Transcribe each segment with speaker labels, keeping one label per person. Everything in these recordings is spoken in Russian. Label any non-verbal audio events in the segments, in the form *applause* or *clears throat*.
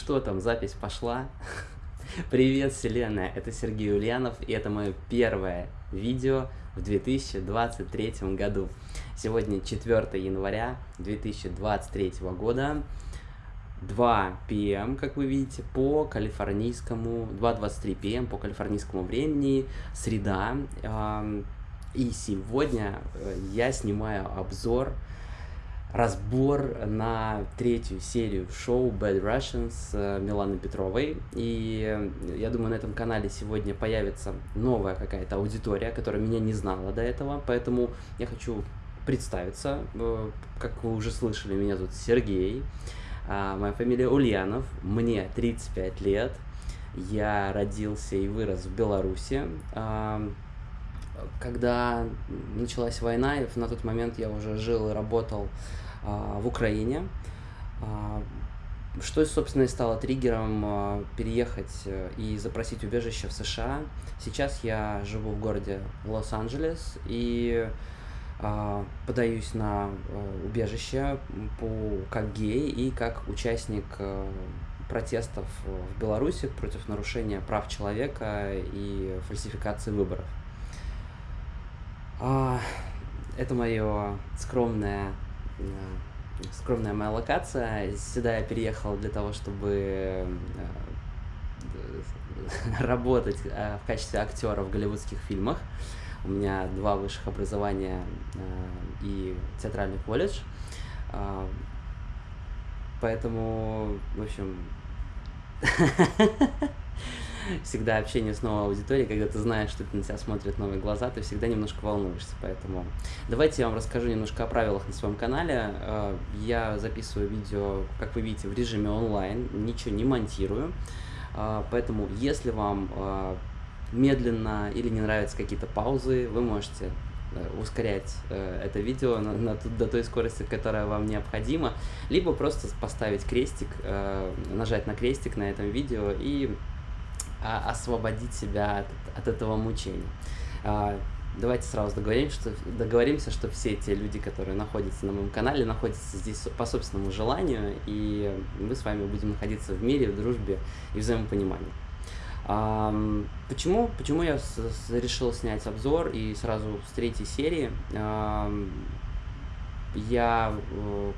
Speaker 1: что там, запись пошла. *laughs* Привет, вселенная, это Сергей Ульянов, и это мое первое видео в 2023 году. Сегодня 4 января 2023 года, 2 p.m., как вы видите, по калифорнийскому, 2.23 p.m. по калифорнийскому времени, среда. И сегодня э, я снимаю обзор разбор на третью серию шоу Bad Russians с э, Миланой Петровой. И э, я думаю, на этом канале сегодня появится новая какая-то аудитория, которая меня не знала до этого. Поэтому я хочу представиться. Э, как вы уже слышали, меня зовут Сергей. А, моя фамилия Ульянов. Мне 35 лет. Я родился и вырос в Беларуси когда началась война, и на тот момент я уже жил и работал а, в Украине, а, что, собственно, и стало триггером а, переехать э, и запросить убежище в США. Сейчас я живу в городе Лос-Анджелес и подаюсь на э, убежище по, как гей и как участник э, протестов в Беларуси против нарушения прав человека и фальсификации выборов. Это мое скромное Э, скромная моя локация. Сюда я переехал для того, чтобы э, *laughs* работать э, в качестве актера в голливудских фильмах. У меня два высших образования и театральный колледж. Поэтому, в общем, *laughs* *laughs* всегда общение с новой аудиторией, когда ты знаешь, что на тебя смотрят новые глаза, ты всегда немножко волнуешься. Поэтому давайте я вам расскажу немножко о правилах на своем канале. Э, я записываю видео, как вы видите, в режиме онлайн, ничего не монтирую. Э, поэтому, если вам э, медленно или не нравятся какие-то паузы, вы можете ускорять э, это видео на, на, до той скорости, которая вам необходима, либо просто поставить крестик, э, нажать на крестик на этом видео и освободить себя от, от этого мучения. А, давайте сразу договоримся что, договоримся, что все те люди, которые находятся на моем канале, находятся здесь по собственному желанию, и мы с вами будем находиться в мире, в дружбе и взаимопонимании. А, почему, почему я решил снять обзор и сразу с третьей серии? А, я э,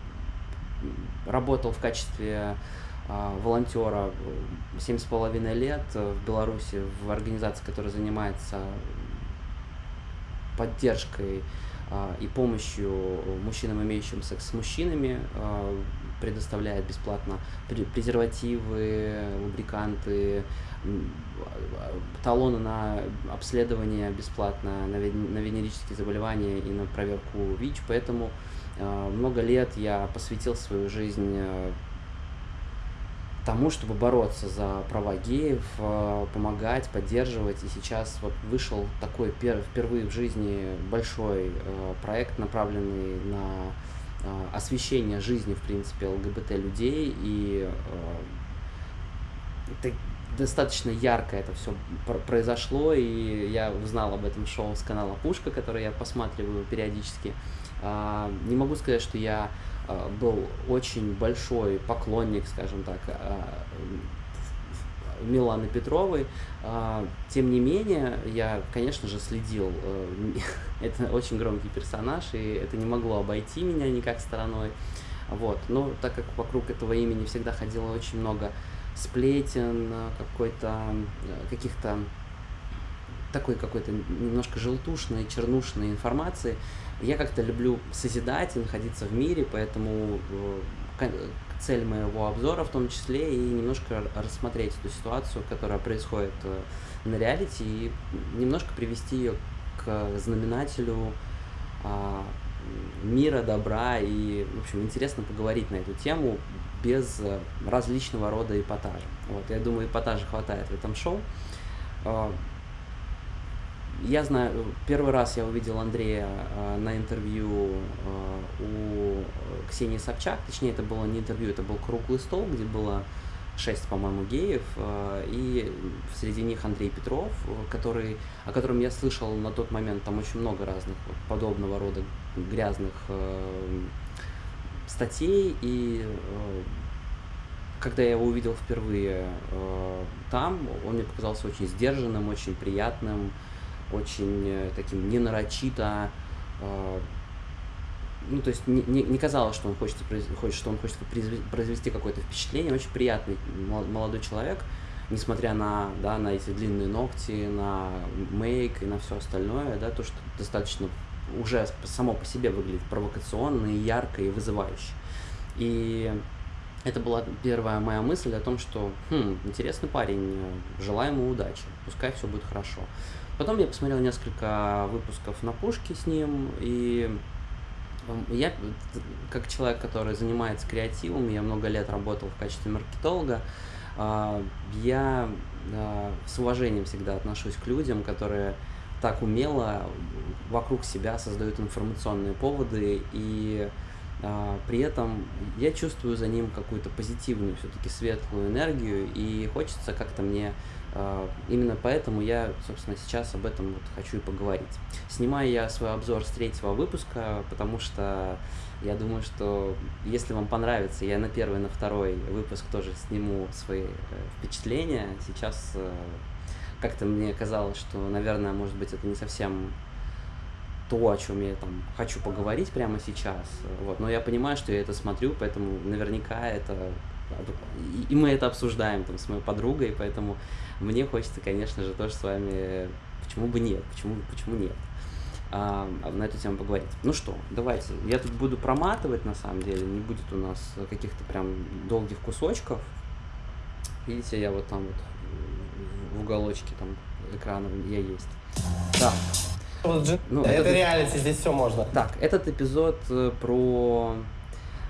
Speaker 1: работал в качестве а, волонтера семь с половиной лет в Беларуси в организации, которая занимается поддержкой а, и помощью мужчинам, имеющим секс с мужчинами, а, предоставляет бесплатно презервативы, лубриканты, талоны на обследование бесплатно на венерические заболевания и на проверку ВИЧ, поэтому много лет я посвятил свою жизнь тому, чтобы бороться за права геев, э, помогать, поддерживать. И сейчас вот вышел такой впервые в жизни большой э, проект, направленный на э, освещение жизни, в принципе, ЛГБТ-людей. И это достаточно ярко это все произошло, и я узнал об этом шоу с канала Пушка, который я посматриваю периодически. А, не могу сказать, что я был очень большой поклонник, скажем так, а, Миланы Петровой. А, тем не менее, я, конечно же, следил. Э, *laughs* это очень громкий персонаж, и это не могло обойти меня никак стороной. Вот. Но так как вокруг этого имени всегда ходило очень много сплетен, какой-то, э, каких-то такой какой-то немножко желтушной, чернушной информации. Я как-то люблю созидать и находиться в мире, поэтому э, цель моего обзора в том числе и немножко рассмотреть эту ситуацию, которая происходит э, на реалити, и немножко привести ее к знаменателю а, мира, добра, и, в общем, интересно поговорить на эту тему без э, различного рода эпатажа. Вот, я думаю, эпатажа хватает в этом шоу. А, я знаю, первый раз я увидел Андрея э, на интервью э, у Ксении Собчак, точнее это было не интервью, это был круглый стол, где было шесть, по-моему, геев, э, и среди них Андрей Петров, который, о котором я слышал на тот момент, там очень много разных подобного рода грязных статей, и когда я его увидел впервые э, там, он мне показался очень сдержанным, очень приятным, очень э, таким ненарочито, э, ну, то есть не, не, не казалось, что он хочет, хочет, что он хочет произвести какое-то впечатление. Очень приятный молодой человек, несмотря на, да, на эти длинные ногти, на мейк и на все остальное, да, то, что достаточно уже само по себе выглядит провокационно и ярко и вызывающе. И это была первая моя мысль о том, что хм, интересный парень, желаю ему удачи, пускай все будет хорошо. Потом я посмотрел несколько выпусков на пушке с ним, и я, как человек, который занимается креативом, я много лет работал в качестве маркетолога, а, я а, с уважением всегда отношусь к людям, которые так умело вокруг себя создают информационные поводы и а, при этом я чувствую за ним какую-то позитивную, все-таки светлую энергию, и хочется как-то мне именно поэтому я, собственно, сейчас об этом вот хочу и поговорить. Снимаю я свой обзор с третьего выпуска, потому что я думаю, что если вам понравится, я на первый, на второй выпуск тоже сниму свои э, впечатления. Сейчас э, как-то мне казалось, что, наверное, может быть, это не совсем то, о чем я там хочу поговорить прямо сейчас. Вот. Но я понимаю, что я это смотрю, поэтому наверняка это и мы это обсуждаем там с моей подругой, поэтому мне хочется, конечно же, тоже с вами, почему бы нет, почему, почему нет, а, на эту тему поговорить. Ну что, давайте, я тут буду проматывать, на самом деле, не будет у нас каких-то прям долгих кусочков. Видите, я вот там вот в уголочке там экрана я есть. Так.
Speaker 2: Ну, это этот... реалити, здесь все можно.
Speaker 1: Так, этот эпизод э, про...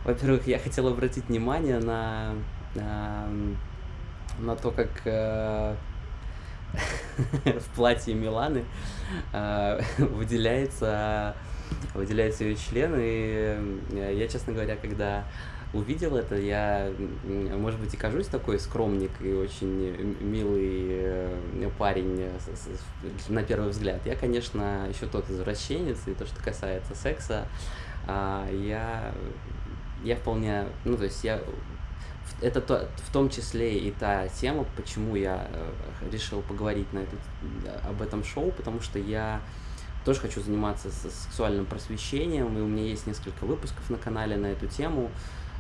Speaker 1: Во-первых, я хотел обратить внимание на, на на то, как э, *laughs* в платье Миланы э, *laughs* выделяется, выделяется ее член. И э, я, честно говоря, когда увидел это, я, может быть, и кажусь такой скромник и очень милый парень на первый взгляд. Я, конечно, еще тот извращенец, и то, что касается секса, а, я, я вполне, ну, то есть я это то, в том числе и та тема, почему я э, решил поговорить на этот, об этом шоу, потому что я тоже хочу заниматься сексуальным просвещением, и у меня есть несколько выпусков на канале на эту тему,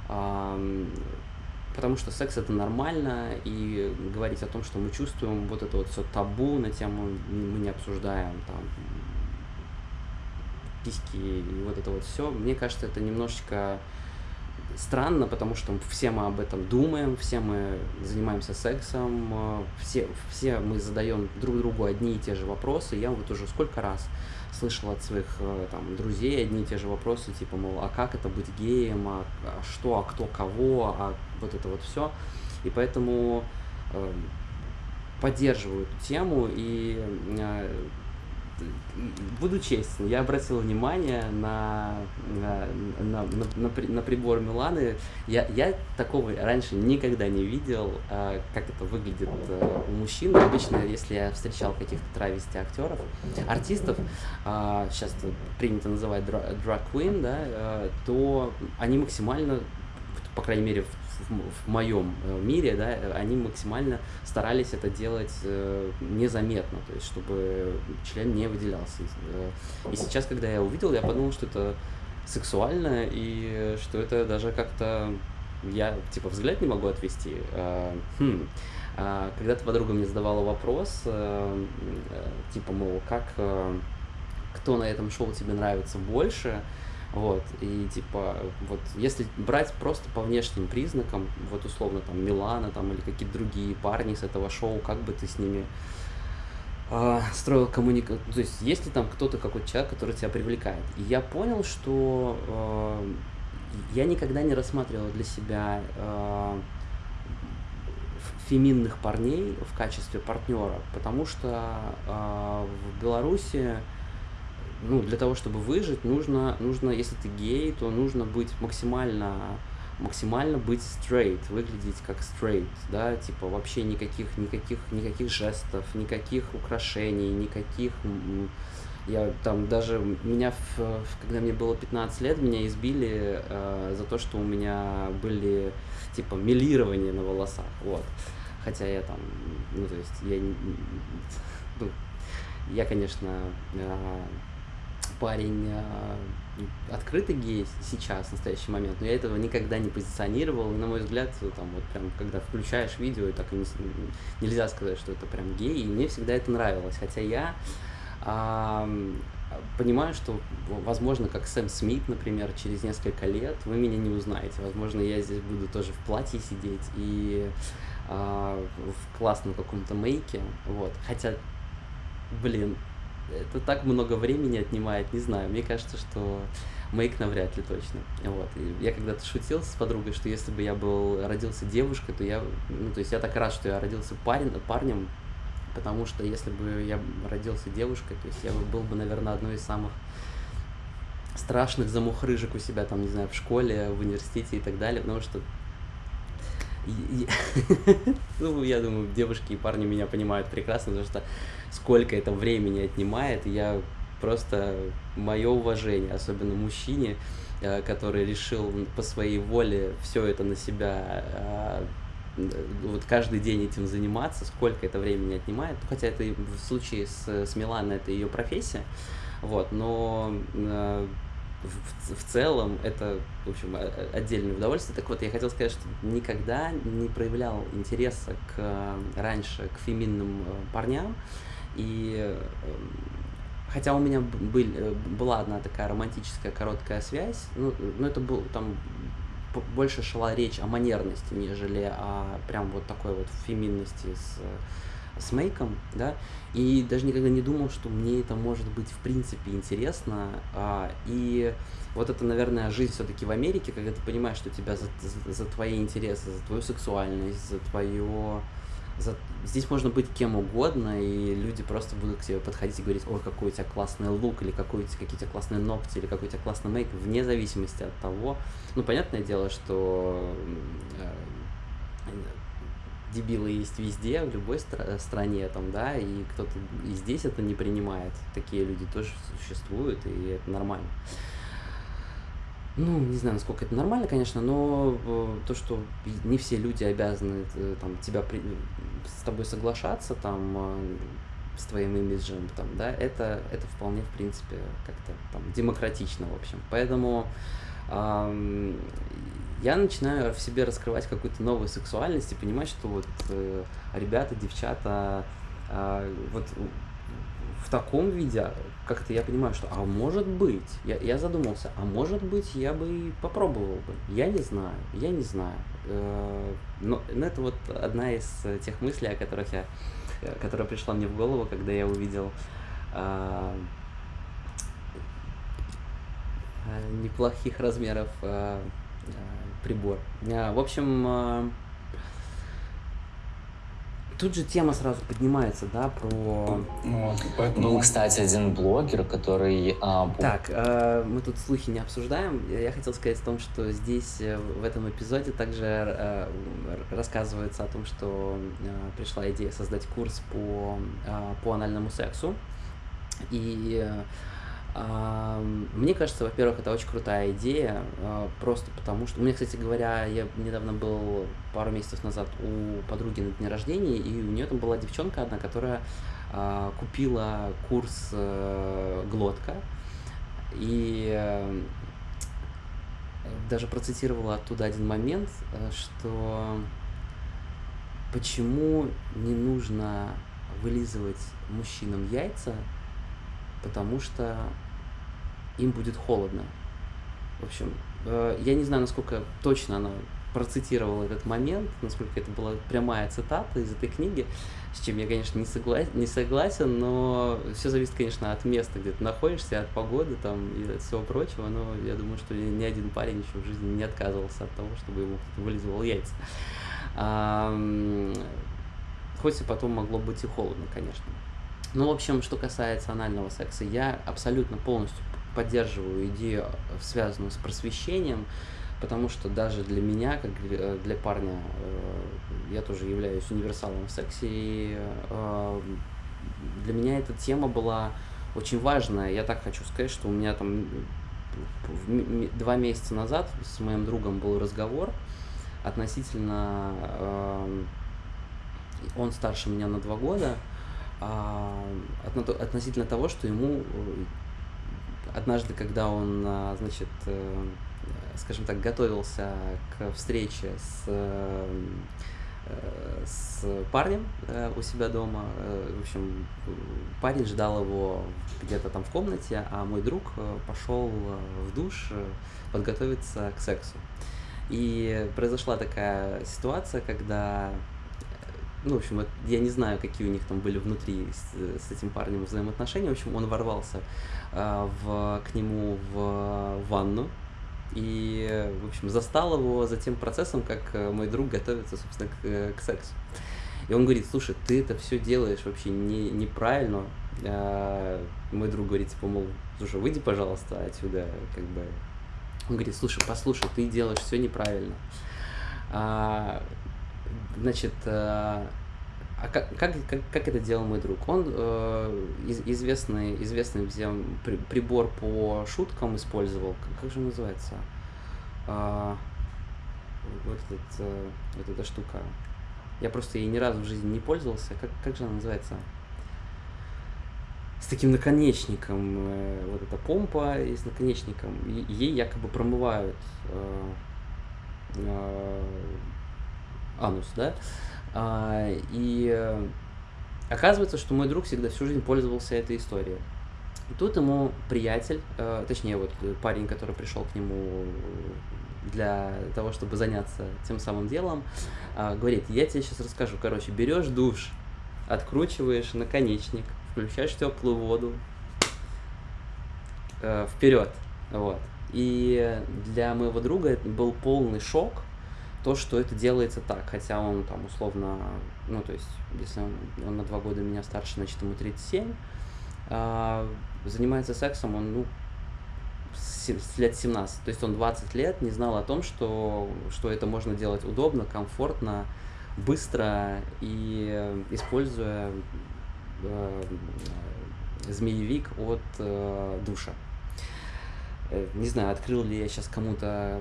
Speaker 1: потому что секс это нормально, и говорить о том, что мы чувствуем, вот это вот все табу на тему мы не обсуждаем, там, письки и вот это вот все, мне кажется, это немножечко странно, потому что все мы об этом думаем, все мы занимаемся сексом, э, все, все мы задаем друг другу одни и те же вопросы. Я вот уже сколько раз слышал от своих э, там, друзей одни и те же вопросы, типа, мол, а как это быть геем, а, а что, а кто кого, а вот это вот все. И поэтому э, поддерживаю эту тему и э, буду честен, я обратил внимание на, на, на, на, на, прибор Миланы. Я, я такого раньше никогда не видел, а, как это выглядит а, у мужчин. Обычно, если я встречал каких-то травести актеров, артистов, а, сейчас принято называть drag queen, да, а, то они максимально, по крайней мере, в в моем э, мире, да, они максимально старались это делать э, незаметно, то есть чтобы член не выделялся. Э, и сейчас, когда я увидел, я подумал, что это сексуально и что это даже как-то я типа взгляд не могу отвести. Хм. Когда-то подруга мне задавала вопрос, типа, мол, как кто на этом шоу тебе нравится больше, вот, и типа, вот, если брать просто по внешним признакам, вот условно там Милана там или какие-то другие парни с этого шоу, как бы ты с ними э, строил коммуникацию, то есть есть ли там кто-то, какой-то человек, который тебя привлекает. И я понял, что э, я никогда не рассматривал для себя э, феминных парней в качестве партнера, потому что э, в Беларуси ну, для того, чтобы выжить, нужно, нужно, если ты гей, то нужно быть максимально, максимально быть straight, выглядеть как straight, да, типа вообще никаких, никаких, никаких жестов, никаких украшений, никаких Я там даже, меня, в, когда мне было 15 лет, меня избили э, за то, что у меня были, типа, милирования на волосах, вот. Хотя я там, ну, то есть, я, ну, я, конечно, э, парень э, открытый гей сейчас, в настоящий момент, но я этого никогда не позиционировал, и, на мой взгляд, там вот прям, когда включаешь видео, и так и не нельзя сказать, что это прям гей, и мне всегда это нравилось, хотя я ам, понимаю, что, возможно, как Сэм Смит, например, через несколько лет вы меня не узнаете. Возможно, я здесь буду тоже в платье сидеть и а, в классном каком-то мейке. Вот. Хотя, блин, это так много времени отнимает, не знаю. Мне кажется, что мейк навряд ли точно. Вот. И я когда-то шутил с подругой, что если бы я был родился девушкой, то я, ну, то есть я так рад, что я родился парень, парнем, потому что если бы я родился девушкой, то есть я бы был бы, наверное, одной из самых страшных замухрыжек у себя, там, не знаю, в школе, в университете и так далее, потому что *laughs* ну, я думаю, девушки и парни меня понимают прекрасно, потому что сколько это времени отнимает, я просто мое уважение, особенно мужчине, э, который решил по своей воле все это на себя э, вот каждый день этим заниматься, сколько это времени отнимает, Ну, хотя это в случае с, с Миланой это ее профессия, вот, но э, в, в целом это, в общем, отдельное удовольствие. Так вот, я хотел сказать, что никогда не проявлял интереса к, раньше к феминным парням, и э, хотя у меня был- э, была одна такая романтическая короткая связь, ну, но это был там больше шла речь о манерности, нежели о прям вот такой вот феминности с, э, с мейком, да, и даже никогда не думал, что мне это может быть в принципе интересно, а, и вот это, наверное, жизнь все-таки в Америке, когда ты понимаешь, что тебя за, за- за твои интересы, за твою сексуальность, за твое... за- Здесь можно быть кем угодно, и люди просто будут к тебе подходить и говорить, ой, какой у тебя классный лук, или какой у тебя, какие у тебя классные ногти, или какой у тебя классный мейк, вне зависимости от того. Ну, понятное дело, что э, дебилы есть везде, в любой стра- стране, там, да, и кто-то и здесь это не принимает. Такие люди тоже существуют, и это нормально. Ну, не знаю, насколько это нормально, конечно, но э, то, что не все люди обязаны э, там, тебя при- с тобой соглашаться, там, э, с твоим имиджем, там, да, это, это вполне, в принципе, как-то там демократично, в общем. Поэтому ам, я начинаю в себе раскрывать какую-то новую сексуальность и понимать, что вот э, ребята, девчата, а, вот в таком виде как-то я понимаю, что, а может быть, я, я задумался, а может быть, я бы и попробовал бы. Я не знаю, я не знаю. Э, Но, но это вот одна из э, тех мыслей, о которых я, э, которая пришла мне в голову, когда я увидел а, а, неплохих размеров прибор. В общем, тут же тема сразу поднимается, да, про
Speaker 2: Вот, поэтому...
Speaker 3: Был, кстати, один блогер, который... а, пу-
Speaker 1: Так, э, мы тут слухи не обсуждаем. Я хотел сказать о том, что здесь, э, в этом эпизоде, также э, рассказывается о том, что э, пришла идея создать курс по, э, по анальному сексу. И э, мне кажется, во-первых, это очень крутая идея, э, просто потому что... У меня, кстати говоря, я недавно был пару месяцев назад у подруги на дне рождения, и у нее там была девчонка одна, которая а, купила курс э, глотка и э, даже процитировала оттуда один момент, э, что почему не нужно вылизывать мужчинам яйца, потому что им будет холодно. В общем, э, я не знаю, насколько точно она процитировала этот момент, насколько это была прямая цитата из этой книги, с чем я, конечно, не, согла- не согласен, но все зависит, конечно, от места, где ты находишься, от погоды там и от всего прочего, но я думаю, что ни один парень еще в жизни не отказывался от того, чтобы ему вылизывал яйца. Ам, Хоть и потом могло быть и холодно, конечно. Ну, в общем, что касается анального секса, я абсолютно полностью поддерживаю идею, связанную с просвещением, потому что даже для меня, как для для парня, э, я тоже являюсь универсалом в сексе, и э, для меня эта тема была очень важное, я так хочу сказать, что у меня там два месяца назад с моим другом был разговор относительно, э, он старше меня на два года, э, относительно того, что ему однажды, когда он, а, значит, э, скажем так, готовился к встрече с э, с парнем э, у себя дома. В общем, парень ждал его где-то там в комнате, а мой друг пошел в душ подготовиться к сексу. И произошла такая ситуация, когда ну, в общем, я не знаю, какие у них там были внутри с, с этим парнем взаимоотношения. В общем, он ворвался э, в, к нему в ванну и, в общем, застал его за тем процессом, как э, мой друг готовится, собственно, к, к сексу. И он говорит, слушай, ты это все делаешь вообще не, неправильно. А, мой друг говорит, типа, мол, слушай, выйди, пожалуйста, отсюда, как бы. Он говорит, слушай, послушай, ты делаешь все неправильно. А, Значит, э, а как, как, как, как это делал мой друг? Он э, известный, известный взял при, прибор по шуткам использовал. Как, как же он называется? А, вот, этот, э, вот эта штука. Я просто ей ни разу в жизни не пользовался. Как, как же она называется? С таким наконечником. Э, вот эта помпа и с наконечником. И, ей якобы промывают э, э, анус, да, а, и э, оказывается, что мой друг всегда всю жизнь пользовался этой историей. Тут ему приятель, э, точнее вот парень, который пришел к нему для того, чтобы заняться тем самым делом, э, говорит, я тебе сейчас расскажу, короче, берешь душ, откручиваешь наконечник, включаешь теплую воду, э, вперед, вот. И для моего друга это был полный шок, то, что это делается так, хотя он там условно, ну, то есть, если он, он на два года меня старше, значит, ему 37, а, занимается сексом он, ну, с, лет 17, то есть он 20 лет не знал о том, что, что это можно делать удобно, комфортно, быстро и используя э, змеевик от э, душа. Э, не знаю, открыл ли я сейчас кому-то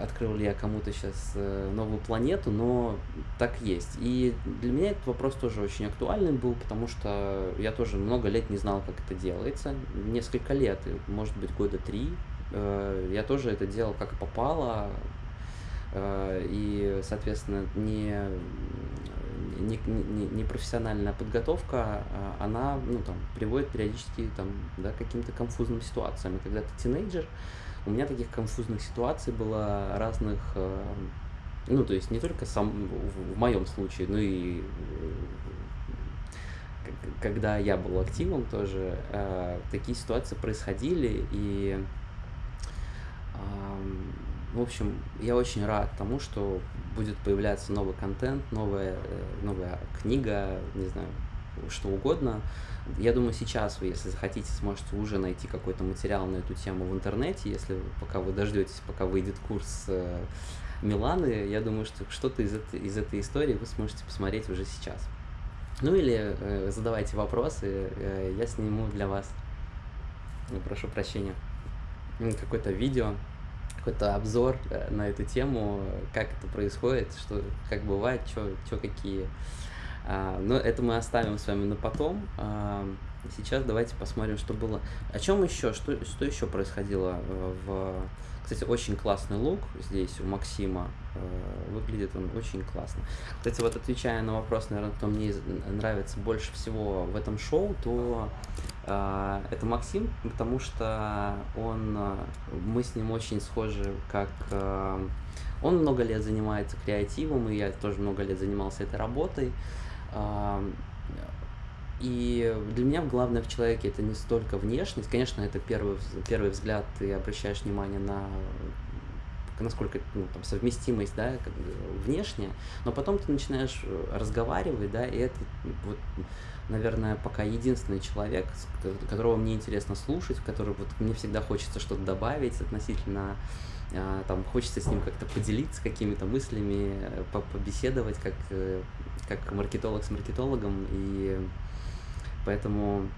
Speaker 1: открыл ли я кому-то сейчас э, новую планету, но так есть. И для меня этот вопрос тоже очень актуальный был, потому что я тоже много лет не знал, как это делается. Несколько лет, может быть, года три. Э, я тоже это делал как попало. Э, и, соответственно, не, не, не, не профессиональная подготовка, а она ну, там, приводит периодически там, да, к каким-то конфузным ситуациям. И когда ты тинейджер, у меня таких конфузных ситуаций было разных, э, ну, то есть не только сам, в, моем случае, но и э, когда я был активом тоже, э, такие ситуации происходили, и, в общем, я очень рад тому, что будет появляться новый контент, новая, новая книга, не знаю, что угодно. Я думаю, сейчас вы, если захотите, сможете уже найти какой-то материал на эту тему в интернете, если пока вы дождетесь, пока выйдет курс э, Миланы, я думаю, что что-то из этой, из этой истории вы сможете посмотреть уже сейчас. Ну или э, задавайте вопросы, э, я сниму для вас, ну, прошу прощения, какое-то видео, какой-то обзор э, на эту тему, как это происходит, что как бывает, что какие но это мы оставим с вами на потом. А, сейчас давайте посмотрим, что было. О чем еще? Что, что еще происходило э, в... Кстати, очень классный лук здесь у Максима. Э, выглядит он очень классно. Кстати, вот отвечая на вопрос, наверное, кто мне нравится больше всего в этом шоу, то э, это Максим, потому что он, мы с ним очень схожи, как он много лет занимается креативом, и я тоже много лет занимался этой работой. И для меня главное в человеке это не столько внешность, конечно, это первый, первый взгляд, ты обращаешь внимание на насколько ну, там, совместимость, да, как, внешне, но потом ты начинаешь э, разговаривать, да, и это вот, наверное, пока единственный человек, которого мне интересно слушать, который вот мне всегда хочется что-то добавить относительно а, там хочется с ним как-то поделиться какими-то мыслями, э, побеседовать как, э, как маркетолог с маркетологом, и поэтому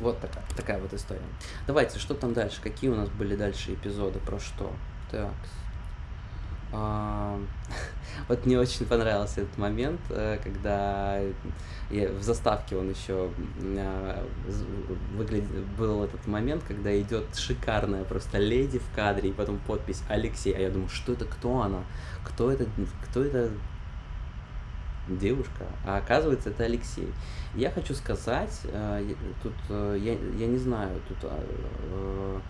Speaker 1: Вот такая, такая вот история. Давайте, что там дальше? Какие у нас были дальше эпизоды? Про что? Так. А, *laughs* вот мне очень понравился этот момент, э, когда я, в заставке он еще а, выглядит, был этот момент, когда идет шикарная просто леди в кадре, и потом подпись Алексей, а я думаю, что это, кто она, кто это, кто это девушка, а оказывается это Алексей. Я хочу сказать, э, тут э, я, я не знаю, тут э,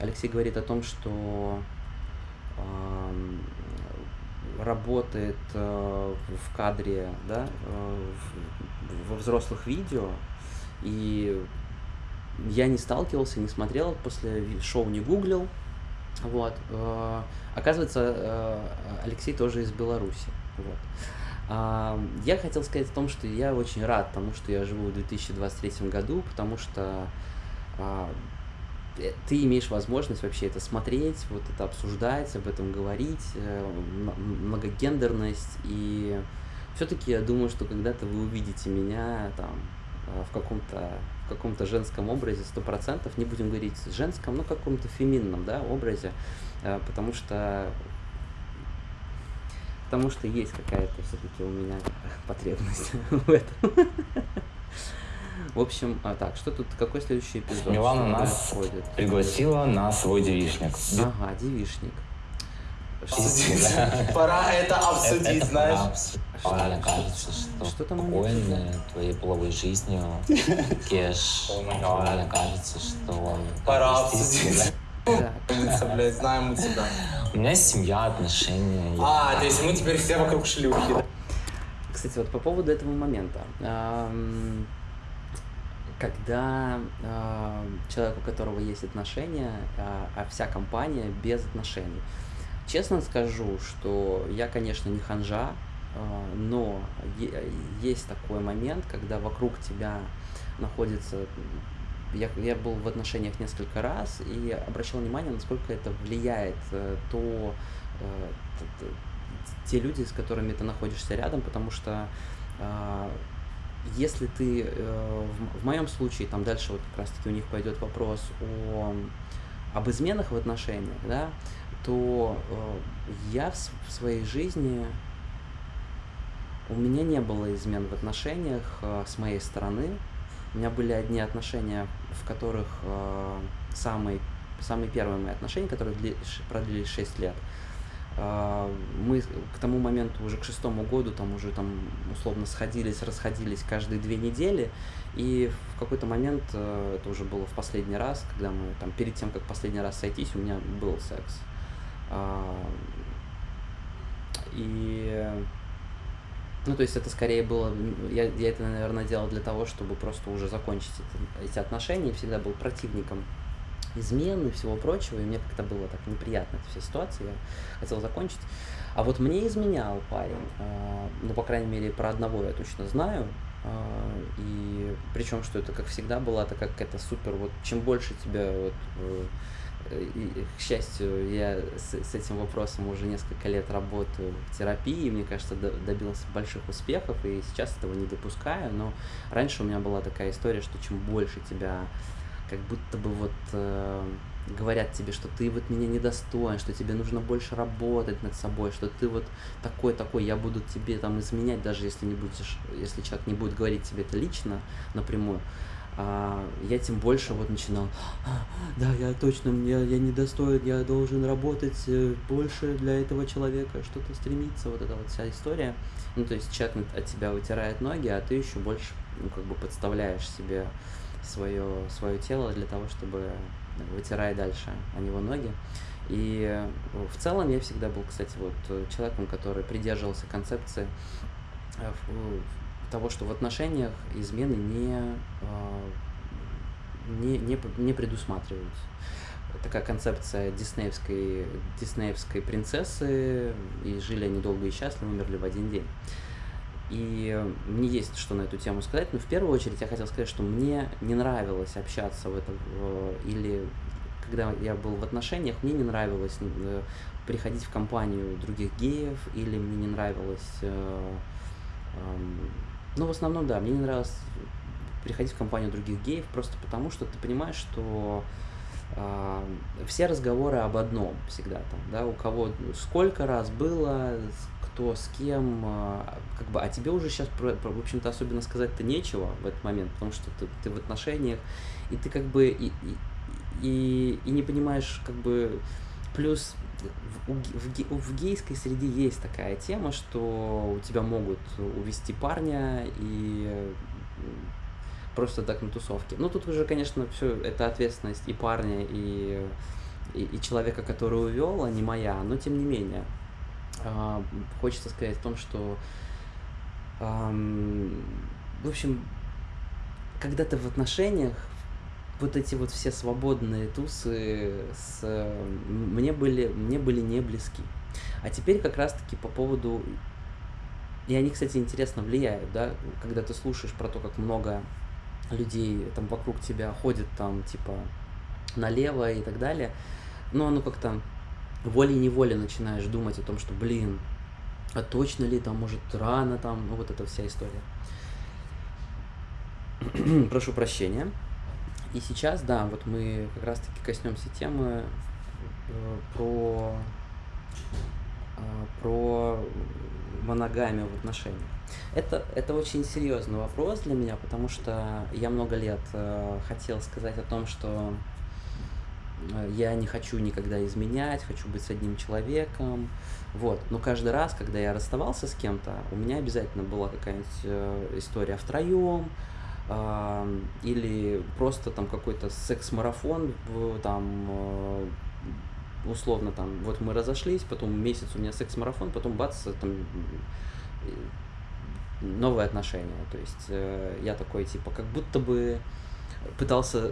Speaker 1: Алексей говорит о том, что работает в кадре, да, во взрослых видео, и я не сталкивался, не смотрел, после шоу не гуглил, вот. Оказывается, Алексей тоже из Беларуси, вот. Я хотел сказать о том, что я очень рад тому, что я живу в 2023 году, потому что э, ты имеешь возможность вообще это смотреть, вот это обсуждать, об этом говорить, э, многогендерность. И все-таки я думаю, что когда-то вы увидите меня там а, в каком-то в каком-то женском образе сто процентов, не будем говорить женском, но каком-то феминном да, образе, э, потому что потому что есть какая-то все-таки у меня потребность *laughs* в этом. В общем, а так, что тут, какой следующий эпизод?
Speaker 3: Милана нас входит? пригласила на свой девишник.
Speaker 1: Ага, девишник.
Speaker 4: Пора это обсудить, знаешь.
Speaker 3: Мне кажется, что, что спокойно твоей половой жизнью, *laughs* Кеш, мне кажется, что...
Speaker 4: Пора обсудить. Умница, блядь, знаем мы тебя.
Speaker 3: У меня семья, отношения.
Speaker 4: А, то есть мы теперь все вокруг шлюхи.
Speaker 1: Кстати, вот по поводу этого момента. Когда человек, у которого есть отношения, а, а вся компания без отношений. Честно скажу, что я, конечно, не ханжа, а, но есть такой момент, когда вокруг тебя находится я, я был в отношениях несколько раз и обращал внимание, насколько это влияет э, то, э, те люди, с которыми ты находишься рядом, потому что э, если ты, в, в моем случае, там дальше вот как раз-таки у них пойдет вопрос о, об изменах в отношениях, да, то я в своей жизни у меня не было измен в отношениях с моей стороны, у меня были одни отношения, в которых э, самые, самые первые мои отношения, которые дли, продлились 6 лет, э, мы к тому моменту, уже к шестому году, там уже там условно сходились, расходились каждые две недели, и в какой-то момент, э, это уже было в последний раз, когда мы там перед тем, как последний раз сойтись, у меня был секс. Э, и ну, то есть это скорее было, я, я это, наверное, делал для того, чтобы просто уже закончить это, эти отношения, всегда был противником измены и всего прочего, и мне как-то было так неприятно эта вся ситуация, я хотел закончить. А вот мне изменял парень, э, ну, по крайней мере, про одного я точно знаю, э, и причем, что это, как всегда, была такая какая-то супер, вот чем больше тебя вот, э, и, к счастью, я с, с этим вопросом уже несколько лет работаю в терапии, мне кажется, до, добился больших успехов, и сейчас этого не допускаю, но раньше у меня была такая история, что чем больше тебя как будто бы вот э, говорят тебе, что ты вот меня недостоин, что тебе нужно больше работать над собой, что ты вот такой-такой, я буду тебе там изменять, даже если не будешь, если человек не будет говорить тебе это лично напрямую, а, я тем больше вот начинал, «А, да, я точно, я, я недостоин, я должен работать э, больше для этого человека, что-то стремиться, вот эта вот вся история. Ну, то есть человек от тебя вытирает ноги, а ты еще больше, ну, как бы подставляешь себе свое, свое тело для того, чтобы вытирать дальше о него ноги. И э, в целом я всегда был, кстати, вот человеком, который придерживался концепции э, того, что в отношениях измены не, а, не, не, не предусматриваются. Такая концепция диснеевской, диснеевской принцессы, и жили они долго и счастливо, умерли в один день. И мне есть что на эту тему сказать, но в первую очередь я хотел сказать, что мне не нравилось общаться в этом, или когда я был в отношениях, мне не нравилось э, приходить в компанию других геев, или мне не нравилось э, ну, в основном, да, мне не нравилось приходить в компанию других геев просто потому, что ты понимаешь, что э, все разговоры об одном всегда там, да, у кого сколько раз было, кто с кем, э, как бы, а тебе уже сейчас, в общем-то, особенно сказать-то нечего в этот момент, потому что ты, ты в отношениях, и ты как бы и, и, и, и не понимаешь, как бы, плюс в, в, в гейской среде есть такая тема, что у тебя могут увести парня и просто так на тусовке. Ну, тут уже, конечно, все это ответственность и парня, и, и, и человека, который увел, а не моя, но тем не менее. Э, хочется сказать в том, что, э, в общем, когда ты в отношениях, вот эти вот все свободные тусы с, мне, были, мне были не близки. А теперь как раз-таки по поводу... И они, кстати, интересно влияют, да, когда ты слушаешь про то, как много людей там вокруг тебя ходит там, типа, налево и так далее, но оно как-то волей-неволей начинаешь думать о том, что, блин, а точно ли там, может, рано там, ну вот эта вся история. *clears throat* Прошу прощения. И сейчас, да, вот мы как раз-таки коснемся темы э, про, э, про моногамию в отношениях. Это, это очень серьезный вопрос для меня, потому что я много лет э, хотел сказать о том, что э, я не хочу никогда изменять, хочу быть с одним человеком, вот. Но каждый раз, когда я расставался с кем-то, у меня обязательно была какая-нибудь э, история втроем, или просто там какой-то секс-марафон, там э, условно там, вот мы разошлись, потом месяц у меня секс-марафон, потом бац, там новые отношения. То есть э, я такой, типа, как будто бы пытался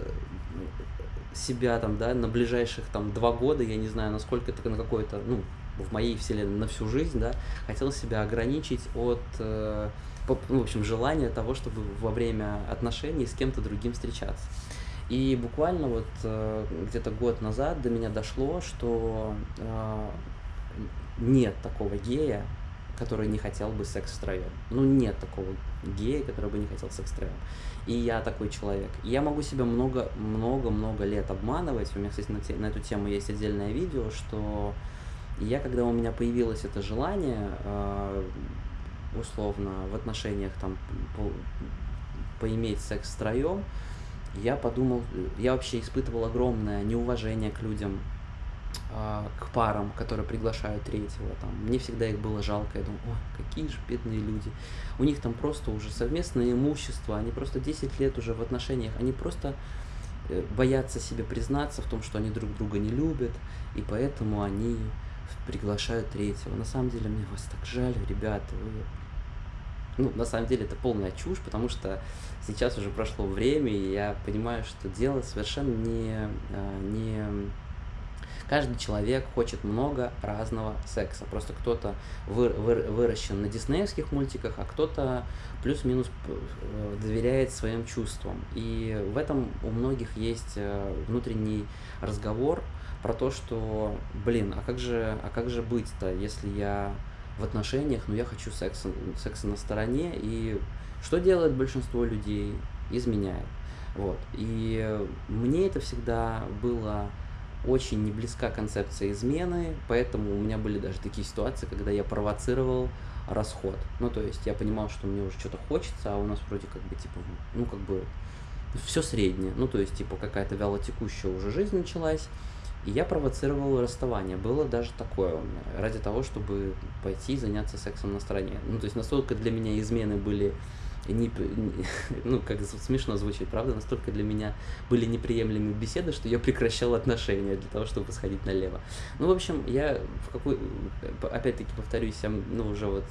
Speaker 1: себя там, да, на ближайших там два года, я не знаю, насколько это на какой-то, ну, в моей вселенной на всю жизнь, да, хотел себя ограничить от э, в общем, желание того, чтобы во время отношений с кем-то другим встречаться. И буквально вот э, где-то год назад до меня дошло, что э, нет такого гея, который не хотел бы секс втроем. Ну, нет такого гея, который бы не хотел секс втроем. И я такой человек. И я могу себя много-много-много лет обманывать. У меня, кстати, на, те, на эту тему есть отдельное видео, что я, когда у меня появилось это желание, э, условно, в отношениях там по, поиметь секс втроем, я подумал, я вообще испытывал огромное неуважение к людям, э, к парам, которые приглашают третьего. Там. Мне всегда их было жалко. Я думал, ой, какие же бедные люди. У них там просто уже совместное имущество, они просто 10 лет уже в отношениях, они просто э, боятся себе признаться в том, что они друг друга не любят, и поэтому они приглашают третьего. На самом деле, мне вас так жаль, ребята, вы ну, на самом деле это полная чушь, потому что сейчас уже прошло время, и я понимаю, что дело совершенно не, а, не... Каждый человек хочет много разного секса. Просто кто-то вы, вы, выращен на диснеевских мультиках, а кто-то плюс-минус э, доверяет своим чувствам. И в этом у многих есть э, внутренний разговор про то, что, блин, а как же, а как же быть-то, если я в отношениях, но я хочу секса, секса на стороне. И что делает большинство людей? Изменяет. Вот. И мне это всегда было очень не близка концепция измены, поэтому у меня были даже такие ситуации, когда я провоцировал расход. Ну, то есть я понимал, что мне уже что-то хочется, а у нас вроде как бы, типа, ну, как бы все среднее. Ну, то есть, типа, какая-то вялотекущая уже жизнь началась, и я провоцировал расставание. Было даже такое у меня, ради того, чтобы пойти заняться сексом на стороне. Ну, то есть настолько для меня измены были не, *laughs* ну, как смешно звучит, правда, настолько для меня были неприемлемые беседы, что я прекращал отношения для того, чтобы сходить налево. Ну, в общем, я в какой, опять-таки повторюсь, я, ну, уже вот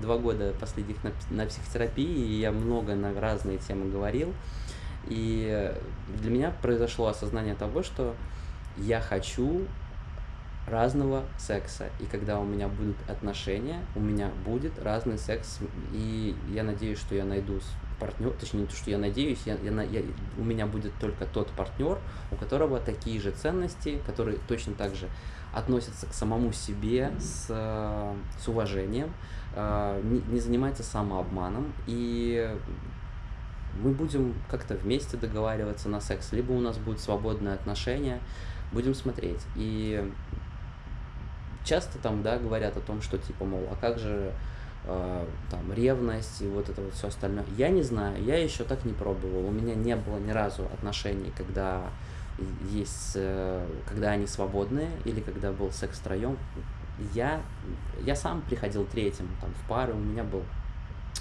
Speaker 1: два года последних на, на психотерапии, и я много на разные темы говорил, и для меня произошло осознание того, что я хочу разного секса. И когда у меня будут отношения, у меня будет разный секс. И я надеюсь, что я найду партнер, точнее не то, что я надеюсь, я, я, я, у меня будет только тот партнер, у которого такие же ценности, которые точно так же относятся к самому себе с, с уважением, э, не, не занимается самообманом и мы будем как-то вместе договариваться на секс, либо у нас будет свободное отношение, будем смотреть. И часто там, да, говорят о том, что типа, мол, а как же э, там ревность и вот это вот все остальное. Я не знаю, я еще так не пробовал. У меня не было ни разу отношений, когда есть, э, когда они свободные или когда был секс втроем. Я, я сам приходил третьим там, в пары, у меня был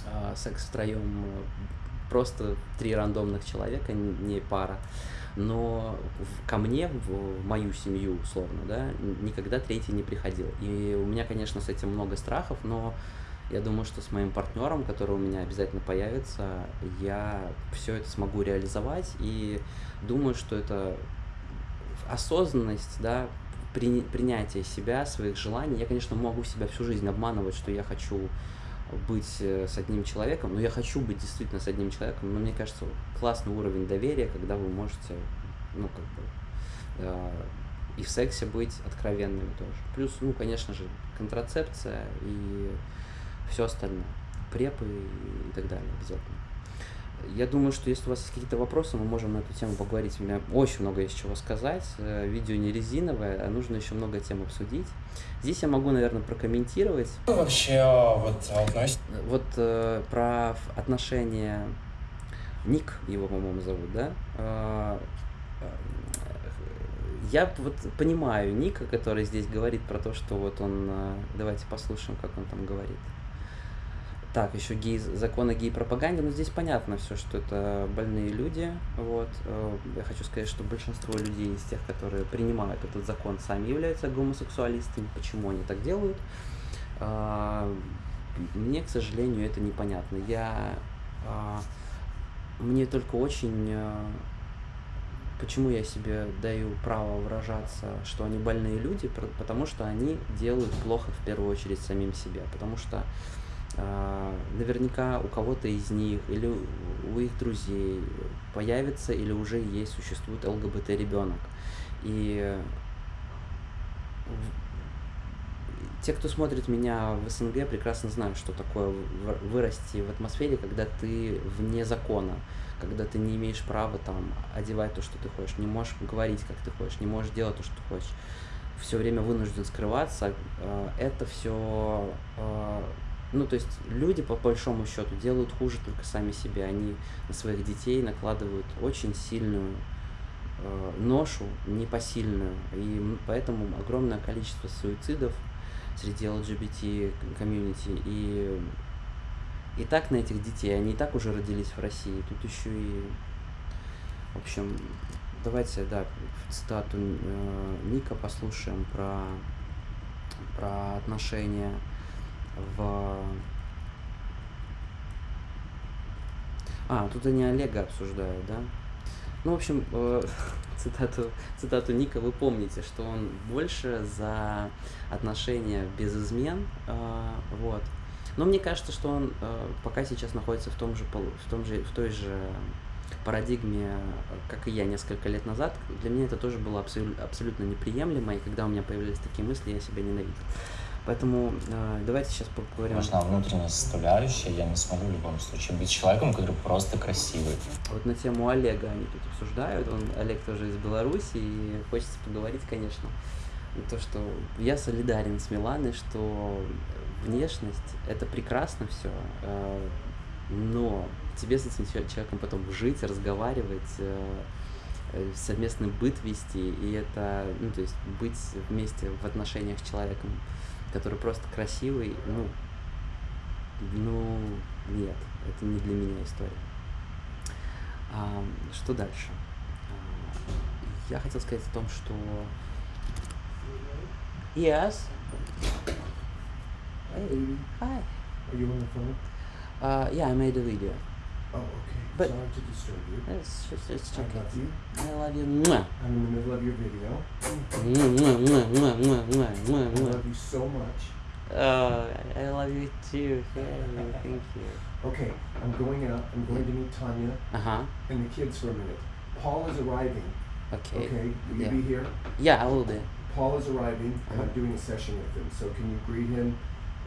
Speaker 1: э, секс втроем просто три рандомных человека, не пара. Но ко мне, в мою семью, условно, да, никогда третий не приходил. И у меня, конечно, с этим много страхов, но я думаю, что с моим партнером, который у меня обязательно появится, я все это смогу реализовать. И думаю, что это осознанность, да, при, принятие себя, своих желаний. Я, конечно, могу себя всю жизнь обманывать, что я хочу быть э, с одним человеком, но я хочу быть действительно с одним человеком, но мне кажется, классный уровень доверия, когда вы можете, ну, как бы, э, и в сексе быть откровенными тоже. Плюс, ну, конечно же, контрацепция и все остальное, препы и так далее обязательно. Я думаю, что если у вас есть какие-то вопросы, мы можем на эту тему поговорить. У меня очень много есть чего сказать. Э, видео не резиновое, а нужно еще много тем обсудить. Здесь я могу, наверное, прокомментировать.
Speaker 4: Вообще вот относится?
Speaker 1: Вот э, про отношения... Ник его, по-моему, зовут, да? Э, э, я вот понимаю Ника, который здесь говорит про то, что вот он... Давайте послушаем, как он там говорит. Так, еще гей, закон о гей-пропаганде, но здесь понятно все, что это больные люди, вот. Э, я хочу сказать, что большинство людей из тех, которые принимают этот закон, сами являются гомосексуалистами. Почему они так делают? А, мне, к сожалению, это непонятно. Я... А, мне только очень... Почему я себе даю право выражаться, что они больные люди? Потому что они делают плохо в первую очередь самим себе. Потому что наверняка у кого-то из них или у их друзей появится или уже есть, существует ЛГБТ ребенок. И те, кто смотрит меня в СНГ, прекрасно знают, что такое вырасти в атмосфере, когда ты вне закона, когда ты не имеешь права там одевать то, что ты хочешь, не можешь говорить, как ты хочешь, не можешь делать то, что ты хочешь, все время вынужден скрываться. А, это все ну, то есть люди, по большому счету, делают хуже только сами себе. Они на своих детей накладывают очень сильную э, ношу, непосильную. И поэтому огромное количество суицидов среди LGBT комьюнити. И, и так на этих детей, они и так уже родились в России. Тут еще и, в общем, давайте, да, цитату э, Ника послушаем про, про отношения в... А, тут они Олега обсуждают, да? Ну, в общем, э, *laughs* цитату, цитату Ника вы помните, что он больше за отношения без измен, э, вот. Но мне кажется, что он э, пока сейчас находится в том же, в том же, в той же парадигме, как и я несколько лет назад. Для меня это тоже было абсолютно, абсолютно неприемлемо, и когда у меня появились такие мысли, я себя ненавидел. Поэтому э, давайте сейчас поговорим.
Speaker 3: Важна внутренняя составляющая. Я не смогу в любом случае быть человеком, который просто красивый.
Speaker 1: Вот на тему Олега они тут обсуждают. Он, Олег тоже из Беларуси, и хочется поговорить, конечно, то, что я солидарен с Миланой, что внешность — это прекрасно все, э, но тебе с этим человеком потом жить, разговаривать, э, совместный быт вести, и это, ну, то есть быть вместе в отношениях с человеком который просто красивый, ну, ну, нет, это не для меня история. А, что дальше? А, я хотел сказать о том, что... Yes. Hey, hi.
Speaker 5: Are you on the phone?
Speaker 1: Uh, yeah, I made a video.
Speaker 5: Oh, okay.
Speaker 1: But
Speaker 5: Sorry to disturb you.
Speaker 1: It's just, it's
Speaker 5: I
Speaker 1: okay.
Speaker 5: love you.
Speaker 1: I love you. Mwah.
Speaker 5: I'm in the middle of your video.
Speaker 1: Mwah, mwah, mwah,
Speaker 5: I love you so much.
Speaker 1: Oh, I love you too. Hey, thank you.
Speaker 5: Okay, I'm going out. I'm going to meet Tanya
Speaker 1: Uh huh.
Speaker 5: and the kids for a minute. Paul is arriving.
Speaker 1: Okay.
Speaker 5: Okay, will you
Speaker 1: Yeah.
Speaker 5: be here?
Speaker 1: Yeah, I will be.
Speaker 5: Paul is arriving, and I'm
Speaker 1: Uh-huh.
Speaker 5: doing a session with him. So can you greet him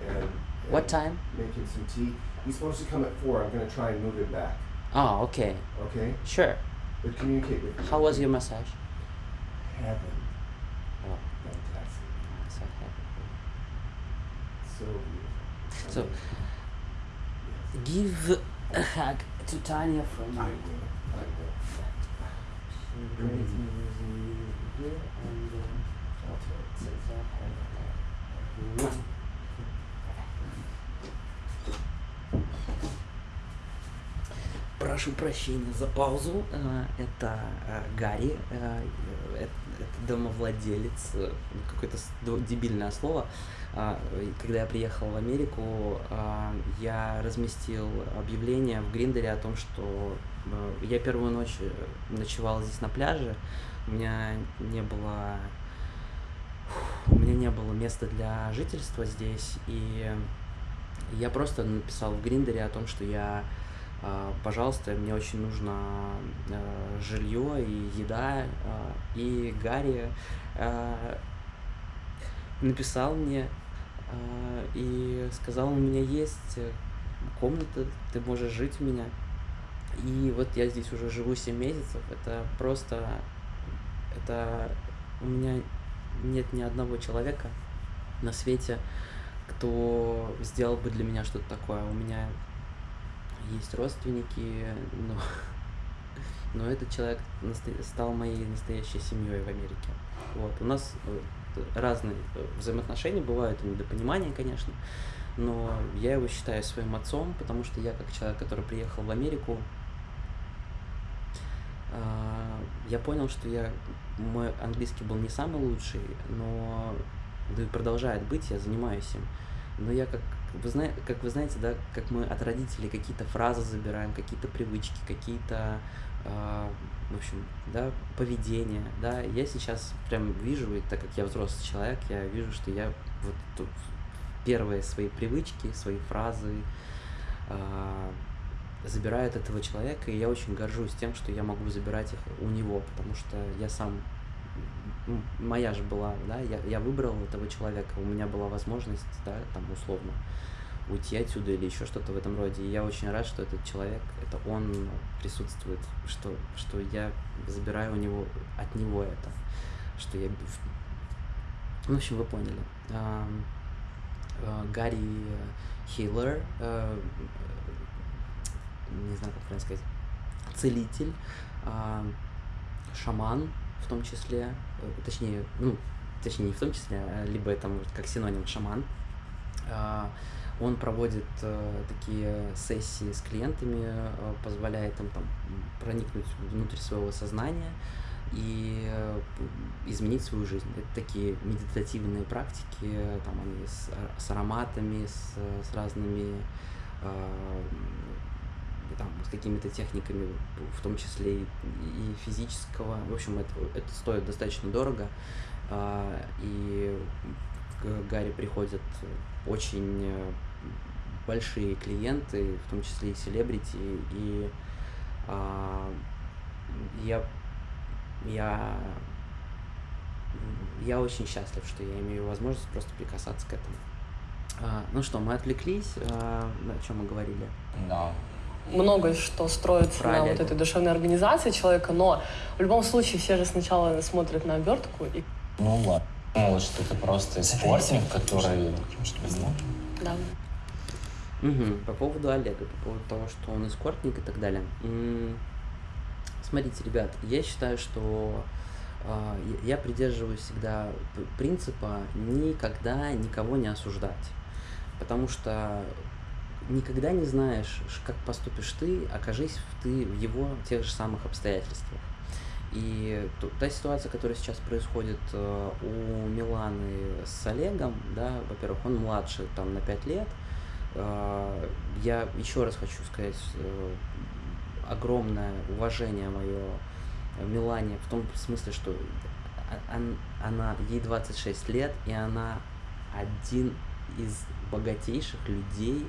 Speaker 5: and, and
Speaker 1: What time?
Speaker 5: make him some tea? He's supposed to come at four. I'm going to try and move it back.
Speaker 1: Oh, okay.
Speaker 5: Okay?
Speaker 1: Sure.
Speaker 5: But communicate with me.
Speaker 1: How was your massage?
Speaker 5: Heaven.
Speaker 1: Oh,
Speaker 5: Fantastic.
Speaker 1: I'm so happy.
Speaker 5: So beautiful.
Speaker 1: So,
Speaker 5: Yes.
Speaker 1: give a hug to Tanya from
Speaker 5: I will. I will.
Speaker 1: Great news here and uh,
Speaker 5: I'll tell you.
Speaker 1: Прошу прощения за паузу. Э, Это э, Гарри, э, это домовладелец, какое-то дебильное слово. Когда я приехал в Америку, я разместил объявление в Гриндере о том, что я первую ночь ночевал здесь на пляже. У меня не было у меня не было места для жительства здесь, и я просто написал в Гриндере о том, что я, пожалуйста, мне очень нужно а, жилье и еда, а, и Гарри а, написал мне а, и сказал, у меня есть э, комната, ты можешь жить у меня. И вот я здесь уже живу 7 месяцев, это просто, это у меня нет ни одного человека на свете, кто сделал бы для меня что-то такое. У меня есть родственники, но, но этот человек стал моей настоящей семьей в Америке. Вот. У нас э, разные э, взаимоотношения бывают, недопонимания, конечно, но я его считаю своим отцом, потому что я как человек, который приехал в Америку, а, я понял, что я мой английский был не самый лучший, но да и продолжает быть, я занимаюсь им. Но я как вы знаете, как вы знаете, да, как мы от родителей какие-то фразы забираем, какие-то привычки, какие-то, а, в общем, да, поведение, да, я сейчас прям вижу, и так как я взрослый человек, я вижу, что я вот тут первые свои привычки, свои фразы а, забираю от этого человека, и я очень горжусь тем, что я могу забирать их у него, потому что я сам моя же была, да, я, я выбрал этого человека, у меня была возможность, да, там условно уйти отсюда или еще что-то в этом роде. И я очень рад, что этот человек, это он присутствует, что, что я забираю у него от него это, что я, ну, в общем, вы поняли. Э, Гарри Хиллер, э, не знаю, как правильно сказать, целитель, шаман в том числе, э, точнее, ну, точнее не в том числе, а либо это может как синоним шаман. А, Он проводит э, такие сессии с клиентами, э, позволяет им там проникнуть внутрь своего сознания и изменить свою жизнь. Это такие медитативные практики, там они с, с ароматами, с, с разными там, с какими-то техниками, в том числе и, и физического. В общем, это, это стоит достаточно дорого. А, И к Гарри приходят очень э, большие клиенты, в том числе и селебрити, и а, я, я, я очень счастлив, что я имею возможность просто прикасаться к этому. А, ну что, мы отвлеклись, а, о чем мы говорили?
Speaker 3: Да.
Speaker 6: Много что строится
Speaker 1: Про
Speaker 6: на вот этой душевной организации человека, но в любом случае все же сначала смотрят на обертку и
Speaker 3: Ну ладно. Думал, что ты просто спортсмен, который...
Speaker 6: да.
Speaker 1: Мгм. По поводу Олега, по поводу того, что он эскортник и так далее. Смотрите, ребят, я считаю, что а, я- придерживаюсь всегда принципа никогда никого не осуждать. Потому что никогда не знаешь, как поступишь ты, окажись ты в его тех же самых обстоятельствах. И та ситуация, которая сейчас происходит э, у Миланы с Олегом, да, во-первых, он младше там на 5 лет. Э, Я еще раз хочу сказать э, огромное уважение мое Милане в том смысле, что она, ей 26 лет, и она один из богатейших людей,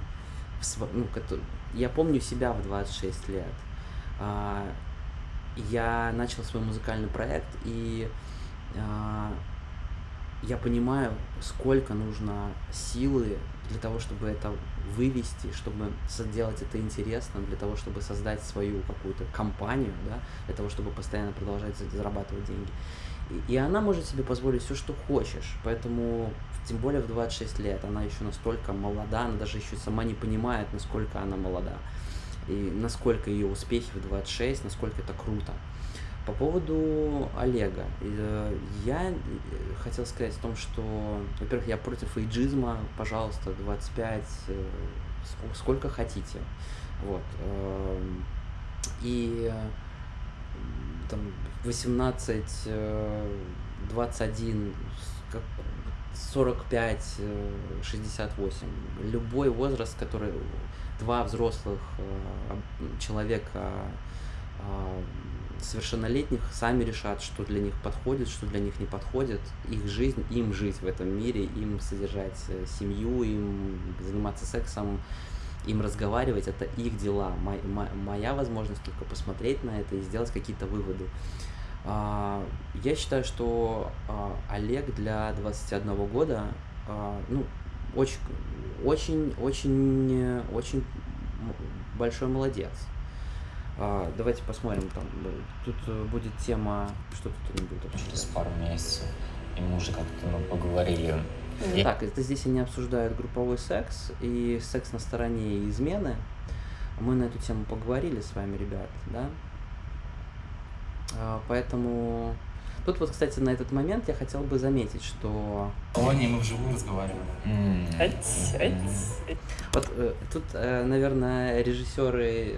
Speaker 1: ну, я помню себя в 26 лет. А, Я начал свой музыкальный проект, и а, я понимаю, сколько нужно силы для того, чтобы это вывести, чтобы сделать это интересно, для того, чтобы создать свою какую-то компанию, да, для того, чтобы постоянно продолжать зарабатывать деньги. И, она может себе позволить все, что хочешь. Поэтому, тем более в 26 лет, она еще настолько молода, она даже еще сама не понимает, насколько она молода. И насколько ее успехи в 26, насколько это круто. По поводу Олега, э, я э, хотел сказать о том, что, во-первых, я против эйджизма, пожалуйста, 25, э, сколько хотите. Вот. Эм, и там 18, 21, 45, 68. Любой возраст, который два взрослых человека совершеннолетних сами решат, что для них подходит, что для них не подходит. Их жизнь, им жить в этом мире, им содержать э, семью, им заниматься сексом, им разговаривать, это их дела. Моя возможность только посмотреть на это и сделать какие-то выводы. А, я считаю, что а, Олег для 21 года, а, ну, очень, очень, очень, очень большой молодец. Давайте посмотрим, там тут э, будет тема, что тут они будут
Speaker 3: обсуждать. Через пару месяцев, и мы уже как-то ну, поговорили.
Speaker 1: Так, это здесь они обсуждают групповой секс и секс на стороне измены. Мы на эту тему поговорили с вами, ребят, да? А, поэтому Тут вот, кстати, на этот момент я хотел бы заметить, что...
Speaker 2: О, не, мы вживую разговариваем.
Speaker 1: Вот э, тут, э, наверное, режиссеры...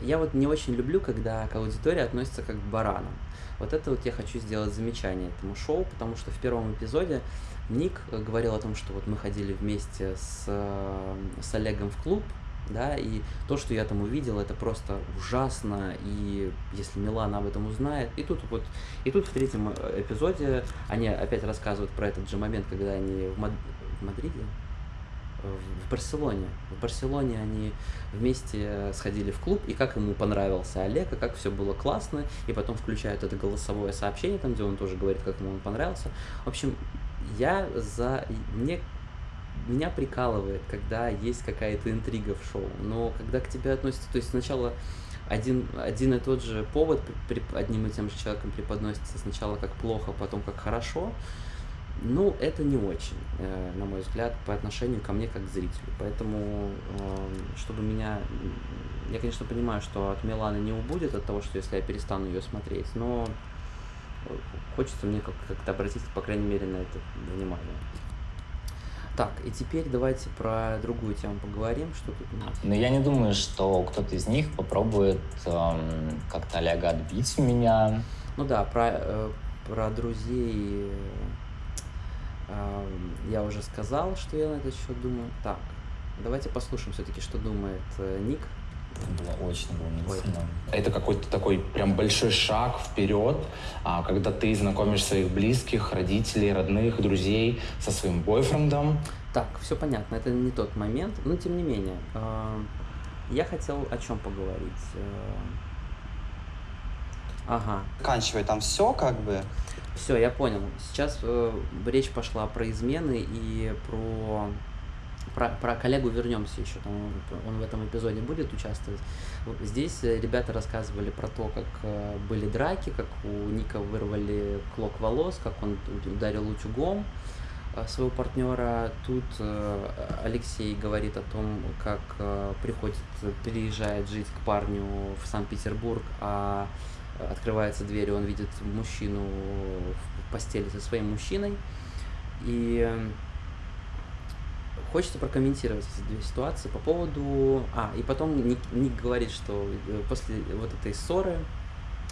Speaker 1: Я вот не очень люблю, когда к аудитории относятся как к баранам. Вот это вот я хочу сделать замечание этому шоу, потому что в первом эпизоде Ник говорил о том, что вот мы ходили вместе с, э, с Олегом в клуб, да, и то, что я там увидел, это просто ужасно, и если Милана об этом узнает, и тут вот, и тут в третьем эпизоде они опять рассказывают про этот же момент, когда они в, Мад... в Мадриде, в Барселоне. В Барселоне они вместе сходили в клуб, и как ему понравился Олег, и как все было классно, и потом включают это голосовое сообщение, там, где он тоже говорит, как ему он понравился. В общем, я за... Мне меня прикалывает, когда есть какая-то интрига в шоу, но когда к тебе относятся, то есть сначала один, один и тот же повод при, одним и тем же человеком преподносится сначала как плохо, потом как хорошо, ну, это не очень, э, на мой взгляд, по отношению ко мне как к зрителю. Поэтому, э, чтобы меня... Я, конечно, понимаю, что от Миланы не убудет от того, что если я перестану ее смотреть, но хочется мне как-то обратить, по крайней мере, на это внимание. Так, и теперь давайте про другую тему поговорим, что тут.
Speaker 3: Ну, я не думаю, что кто-то из них попробует эм, как-то Олега отбить у меня.
Speaker 1: Ну да, про, э, про друзей э, я уже сказал, что я на этот счет думаю. Так, давайте послушаем все-таки, что думает э, Ник
Speaker 3: было очень волнительно.
Speaker 2: Это какой-то такой прям большой шаг вперед, а, когда ты знакомишь своих близких, родителей, родных, друзей со своим бойфрендом.
Speaker 1: Так, все понятно, это не тот момент, но тем не менее. Э, я хотел о чем поговорить. Э, ага.
Speaker 4: Заканчивай там все как бы.
Speaker 1: Все, я понял. Сейчас э, речь пошла про измены и про про, про коллегу вернемся еще, там он, в этом эпизоде будет участвовать. Здесь э, ребята рассказывали про то, как э, были драки, как у Ника вырвали клок волос, как он ударил утюгом э, своего партнера. Тут Алексей говорит о том, как приходит, переезжает жить к парню в Санкт-Петербург, а открывается дверь, и он видит мужчину в постели со своим мужчиной. И Хочется прокомментировать эти две ситуации по поводу... А, и потом Ник, Ник говорит, что э, после вот этой ссоры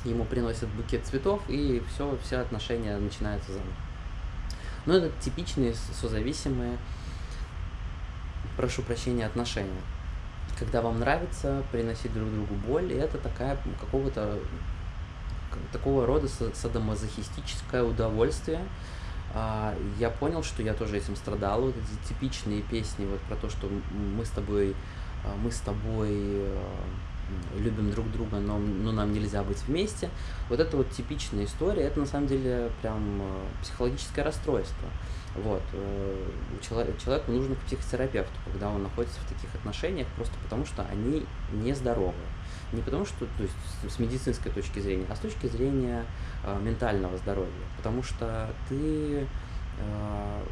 Speaker 1: ему приносят букет цветов, и все, все отношения начинаются заново. Но это типичные созависимые, прошу прощения, отношения. Когда вам нравится приносить друг другу боль, и это такая какого-то такого рода садомазохистическое удовольствие, а, я понял, что я тоже этим страдал. Вот эти типичные песни вот про то, что мы с тобой, а, мы с тобой, а, любим друг друга, но, но нам нельзя быть вместе. Вот это вот типичная история, это на самом деле прям э, психологическое расстройство. Вот. Э, человеку нужно к психотерапевту, когда он находится в таких отношениях, просто потому что они нездоровы. Не потому что, то есть с медицинской точки зрения, а с точки зрения э, ментального здоровья. Потому что ты э,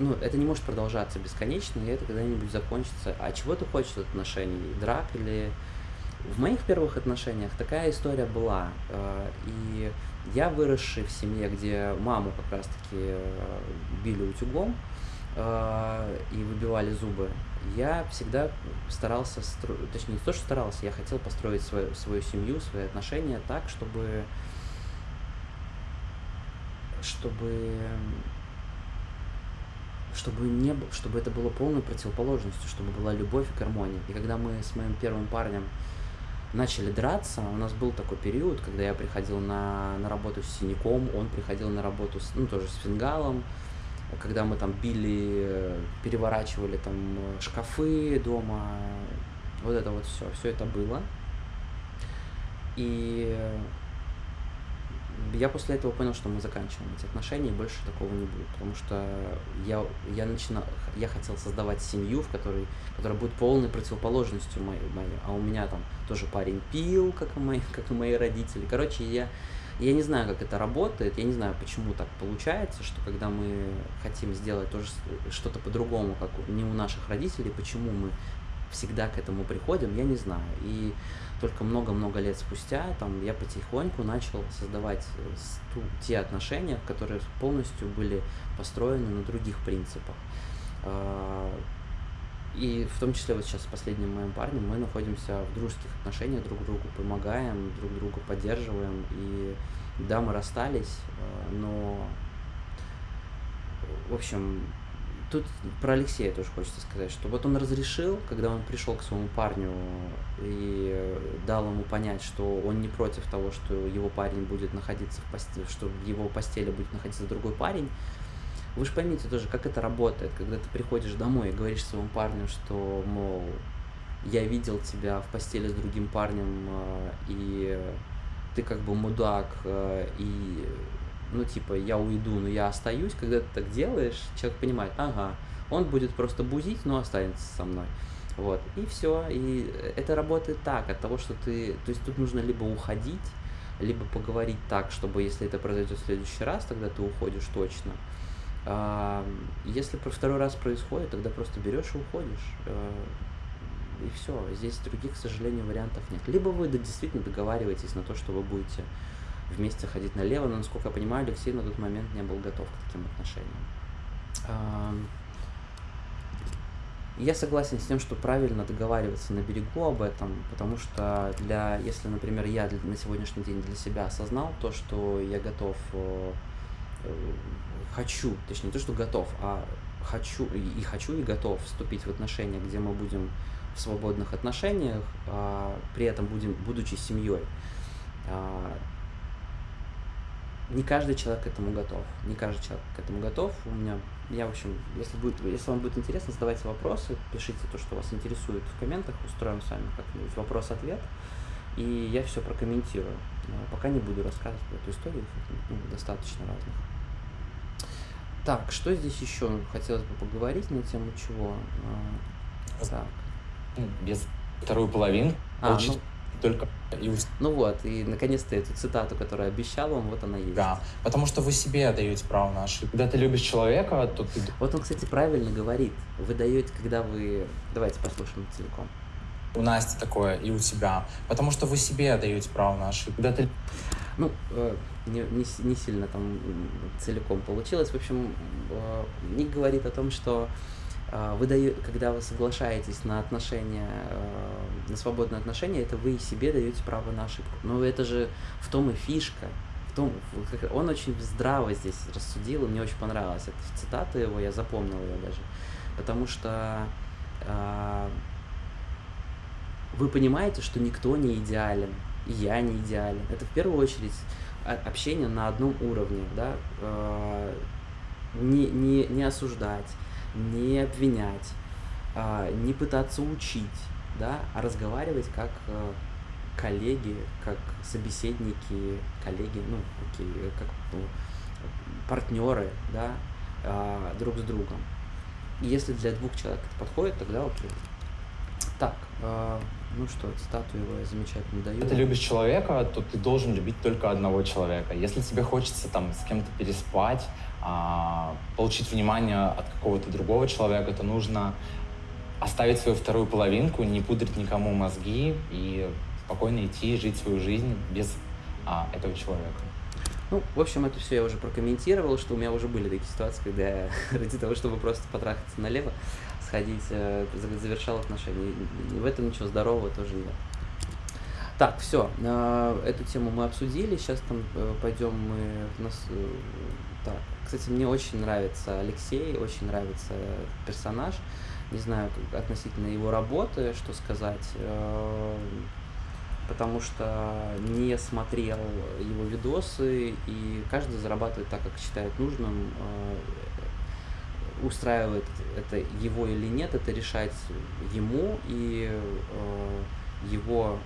Speaker 1: ну, это не может продолжаться бесконечно, и это когда-нибудь закончится. А чего ты хочешь от отношений? Драк или... В моих первых отношениях такая история была. Э, и я, выросший в семье, где маму как раз-таки били утюгом э, и выбивали зубы, я всегда старался, точнее не то, что старался, я хотел построить свою, свою семью, свои отношения так, чтобы чтобы чтобы, не, чтобы это было полной противоположностью, чтобы была любовь и гармония. И когда мы с моим первым парнем начали драться, у нас был такой период, когда я приходил на, на работу с синяком, он приходил на работу, с, ну, тоже с фингалом, когда мы там били, переворачивали там шкафы дома, вот это вот все, все это было. И я после этого понял, что мы заканчиваем эти отношения, и больше такого не будет, потому что я, я начинал, я хотел создавать семью, в которой, которая будет полной противоположностью моей, моей, а у меня там тоже парень пил, как и мои, *laughs* как и мои родители. Короче, я, я не знаю, как это работает, я не знаю, почему так получается, что когда мы хотим сделать тоже что-то по-другому, как не у наших родителей, почему мы всегда к этому приходим, я не знаю. И только много-много лет спустя там, я потихоньку начал создавать ту, те отношения, которые полностью были построены на других принципах. И в том числе вот сейчас с последним моим парнем мы находимся в дружеских отношениях, друг другу помогаем, друг другу поддерживаем. И да, мы расстались, э, но в общем, тут про Алексея тоже хочется сказать, что вот он разрешил, когда он пришел к своему парню и дал ему понять, что он не против того, что его парень будет находиться в постели, что в его постели будет находиться другой парень. Вы же поймите тоже, как это работает, когда ты приходишь домой и говоришь своему парню, что, мол, я видел тебя в постели с другим парнем, э, и ты как бы мудак, э, и ну, типа, я уйду, но я остаюсь, когда ты так делаешь, человек понимает, ага, он будет просто бузить, но останется со мной. Вот, и все, и это работает так, от того, что ты, то есть тут нужно либо уходить, либо поговорить так, чтобы если это произойдет в следующий раз, тогда ты уходишь точно. Если про второй раз происходит, тогда просто берешь и уходишь. А, и все. Здесь других, к сожалению, вариантов нет. Либо вы действительно договариваетесь на то, что вы будете вместе ходить налево, но, насколько я понимаю, Алексей на тот момент не был готов к таким отношениям. Я согласен с тем, что правильно договариваться на берегу об этом, потому что для, если, например, я на сегодняшний день для себя осознал то, что я готов, э, хочу, точнее, не то, что готов, а хочу и хочу и готов вступить в отношения, где мы будем в свободных отношениях, а при этом будем, будучи семьей, а, не каждый человек к этому готов. Не каждый человек к этому готов. У меня, я, в общем, если, будет, если вам будет интересно, задавайте вопросы, пишите то, что вас интересует в комментах, устроим с вами как-нибудь вопрос-ответ, и я все прокомментирую. Пока не буду рассказывать про эту историю, ну, достаточно разных. Так, что здесь еще хотелось бы поговорить на тему чего?
Speaker 2: А, так. Ну, без вторую половину. А, ну, только
Speaker 1: и Ну вот, и наконец-то эту цитату, которую обещал вам, вот она есть.
Speaker 2: Да, потому что вы себе даете право на ошибку. Когда ты любишь человека, то ты...
Speaker 1: Вот он, кстати, правильно говорит. Вы даете, когда вы... Давайте послушаем целиком.
Speaker 2: У Насти такое и у тебя. Потому что вы себе даете право на ошибку. Когда ты...
Speaker 1: Ну, э, не, не, не сильно там целиком получилось. В общем, э, Ник говорит о том, что а, вы даете, когда вы соглашаетесь на отношения, э, на свободные отношения, это вы себе даете право на ошибку. Но это же в том и фишка. В том, он очень здраво здесь рассудил, и мне очень понравилась эта цитата его, я запомнил ее даже. Потому что э, вы понимаете, что никто не идеален, и я не идеален. Это в первую очередь общение на одном уровне, да, э, не, не, не осуждать, не обвинять, а, не пытаться учить, да, а разговаривать как э, коллеги, как собеседники, коллеги, ну, окей, как ну, партнеры, да, э, друг с другом. Если для двух человек это подходит, тогда окей. Так, э, ну что, цитату его я замечательно даю.
Speaker 2: Если ты любишь человека, то ты должен любить только одного человека. Если тебе хочется там с кем-то переспать, а, получить внимание от какого-то другого человека, то нужно оставить свою вторую половинку, не пудрить никому мозги и спокойно идти жить свою жизнь без а, этого человека.
Speaker 1: Ну, в общем, это все я уже прокомментировал, что у меня уже были такие ситуации, когда я *laughs* ради того, чтобы просто потрахаться налево, сходить, э, завершал отношения. В этом ничего здорового тоже нет. Так, все, э, эту тему мы обсудили, сейчас там э, пойдем мы... Нас, так, кстати, мне очень нравится Алексей, очень нравится персонаж, не знаю относительно его работы, что сказать, потому что не смотрел его видосы, и каждый зарабатывает так, как считает нужным. Устраивает это его или нет, это решать ему и э, его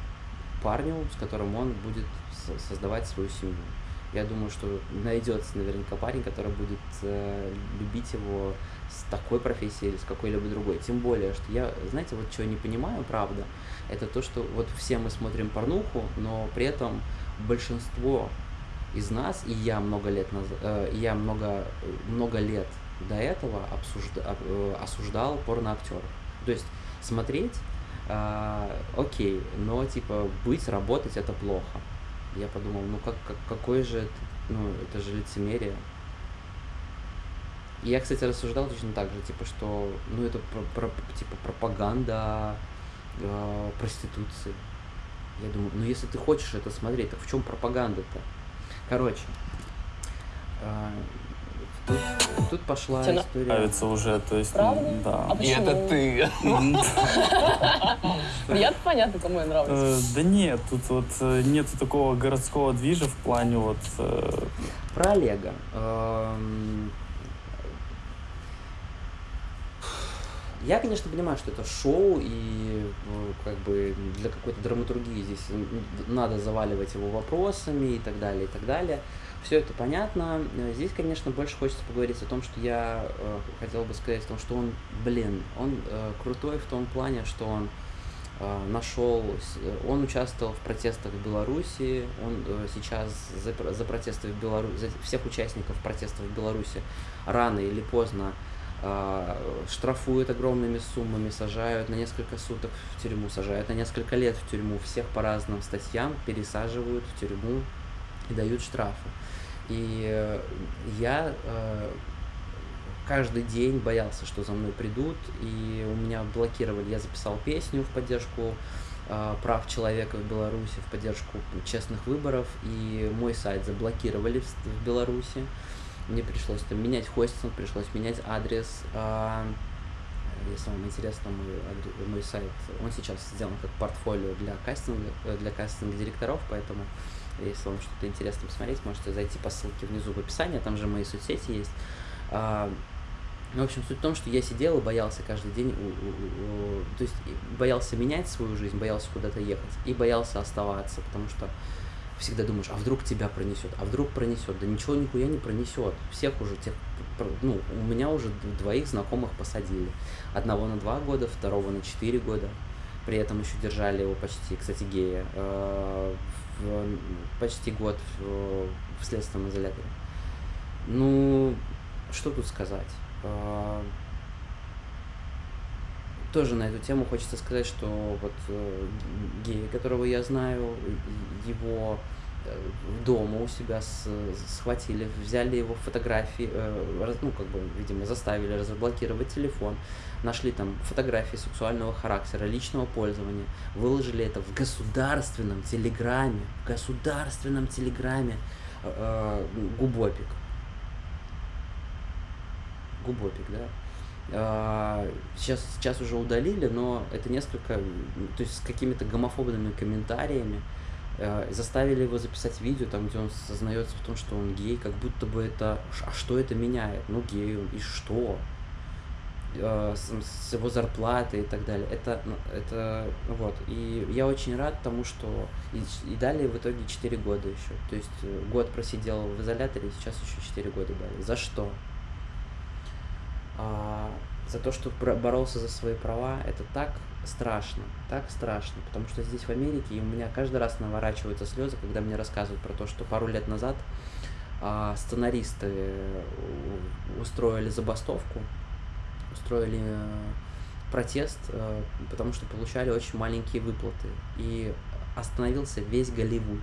Speaker 1: парню, с которым он будет создавать свою семью. Я думаю, что найдется наверняка парень, который будет э, любить его с такой профессией или с какой-либо другой. Тем более, что я, знаете, вот чего не понимаю, правда, это то, что вот все мы смотрим порнуху, но при этом большинство из нас, и я много лет назад, э, я много, много лет до этого обсужда, э, осуждал порноактеров. То есть смотреть, э, окей, но типа быть, работать это плохо. Я подумал, ну как, как какой же, это, ну это же лицемерие. И я, кстати, рассуждал точно так же, типа, что, ну это про, про, типа пропаганда э, проституции. Я думаю, ну если ты хочешь это смотреть, так в чем пропаганда-то? Короче, э, тут, тут пошла
Speaker 7: Тебе
Speaker 1: история.
Speaker 7: Нравится уже, то есть,
Speaker 6: Правда?
Speaker 7: да.
Speaker 6: А
Speaker 4: И
Speaker 6: почему?
Speaker 4: это ты.
Speaker 6: Я понятно, кому я нравлюсь.
Speaker 7: Э, Да нет, тут вот э, нету такого городского движа в плане вот... э,
Speaker 1: Про Олега. Эм, Я, конечно, понимаю, что это шоу, и э, как бы для какой-то драматургии здесь надо заваливать его вопросами и так далее, и так далее. Все это понятно. Э, Здесь, конечно, больше хочется поговорить о том, что я э, хотел бы сказать, о том, что он, блин, он э, крутой в том плане, что он э, нашел, э, он участвовал в протестах в Беларуси, он э, сейчас за, за протесты в Беларуси, за всех участников протестов в Беларуси рано или поздно а, штрафуют огромными суммами, сажают на несколько суток в тюрьму, сажают на несколько лет в тюрьму, всех по разным статьям пересаживают в тюрьму и дают штрафы. И э, я э, каждый день боялся, что за мной придут, и у меня блокировали, я записал песню в поддержку э, прав человека в Беларуси, в поддержку честных выборов, и мой сайт заблокировали в, Беларуси. Мне пришлось там менять хостинг, пришлось менять адрес. а, Если вам интересно, мой, мой сайт, он сейчас сделан как портфолио для кастинга, э, для кастинга директоров, поэтому если вам что-то интересно посмотреть, можете зайти по ссылке внизу в описании, там же мои соцсети есть. А, ну, в общем, суть в том, что я сидел и боялся каждый день, то есть боялся менять свою жизнь, боялся куда-то ехать и боялся оставаться, потому что всегда думаешь, а вдруг тебя пронесет, а вдруг пронесет, да ничего нихуя не пронесет, всех уже тех, ну, у меня уже двоих знакомых посадили, одного на два года, второго на четыре года, при этом еще держали его почти, кстати, гея, э, в- почти год в, в следственном изоляторе. Ну, что тут сказать? Э, Тоже на эту тему хочется сказать, что вот э, гей, которого я знаю, его э, дома у себя с- схватили, взяли его фотографии, э, ну, как бы, видимо, заставили разблокировать телефон, нашли там фотографии сексуального характера, личного пользования, выложили это в государственном телеграме, в государственном телеграме э, э, Губопик. Губопик, да. А, Сейчас, сейчас уже удалили, но это несколько, то есть с какими-то гомофобными комментариями э, заставили его записать видео, там, где он сознается в том, что он гей, как будто бы это, а что это меняет? Ну, гей он, и что? Э, с, с его зарплатой и так далее. Это, ну, это вот. И я очень рад тому, что и, и дали в итоге 4 года еще. То есть э, год просидел в изоляторе, и сейчас еще 4 года дали. За что? А, за то, что боролся за свои права, это так страшно, так страшно, потому что здесь в Америке, и у меня каждый раз наворачиваются слезы, когда мне рассказывают про то, что пару лет назад а, сценаристы э, устроили забастовку, устроили э, протест, э, потому что получали очень маленькие выплаты, и остановился весь Голливуд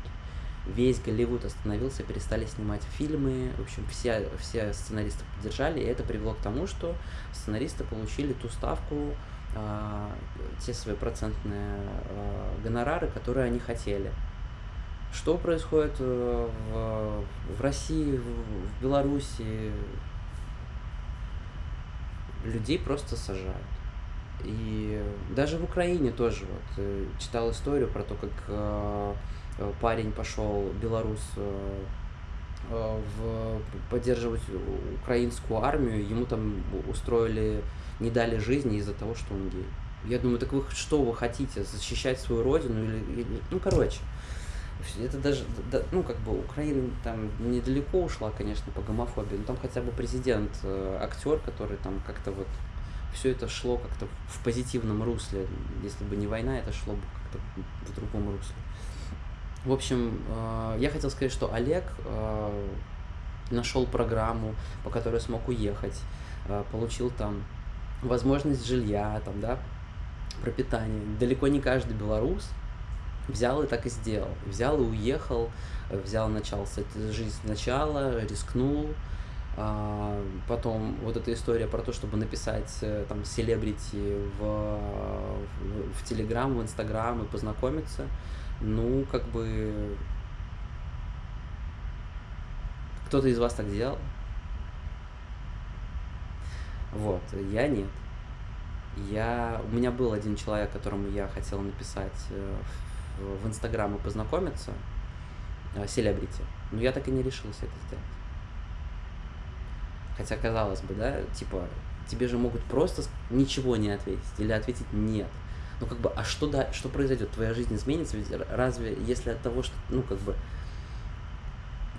Speaker 1: весь Голливуд остановился, перестали снимать фильмы. В общем, все, все сценаристы поддержали, и это привело к тому, что сценаристы получили ту ставку, э, те свои процентные гонорары, которые они хотели. Что происходит в, России, в Беларуси? Людей просто сажают. И даже в Украине тоже вот э, читал историю про то, как э, Э, парень пошел, белорус, э, э, в, поддерживать украинскую армию, ему там устроили, не дали жизни из-за того, что он гей. Я думаю, так вы что вы хотите, защищать свою родину или, или ну короче, это даже, да, ну как бы Украина там недалеко ушла, конечно, по гомофобии, но там хотя бы президент, актер, который там как-то вот все это шло как-то в позитивном русле. Если бы не война, это шло бы как-то в другом русле. В общем, э, я хотел сказать, что Олег э, нашел программу, по которой смог уехать, э, получил там возможность жилья, там, да, пропитание. Далеко не каждый белорус взял и так и сделал. Взял и уехал, взял, начал с этой жизни сначала, рискнул, Потом вот эта история про то, чтобы написать там селебрити в, в, в Телеграм, в Инстаграм и познакомиться – ну, как бы... Кто-то из вас так делал? Вот, я нет. Я, у меня был один человек, которому я хотел написать э, в, Инстаграм и познакомиться, э, селебрити, но я так и не решился это сделать. Хотя, казалось бы, да, типа, тебе же могут просто ничего не ответить или ответить нет ну как бы, а что, да, что произойдет? Твоя жизнь изменится? Ведь разве, если от того, что, ну как бы,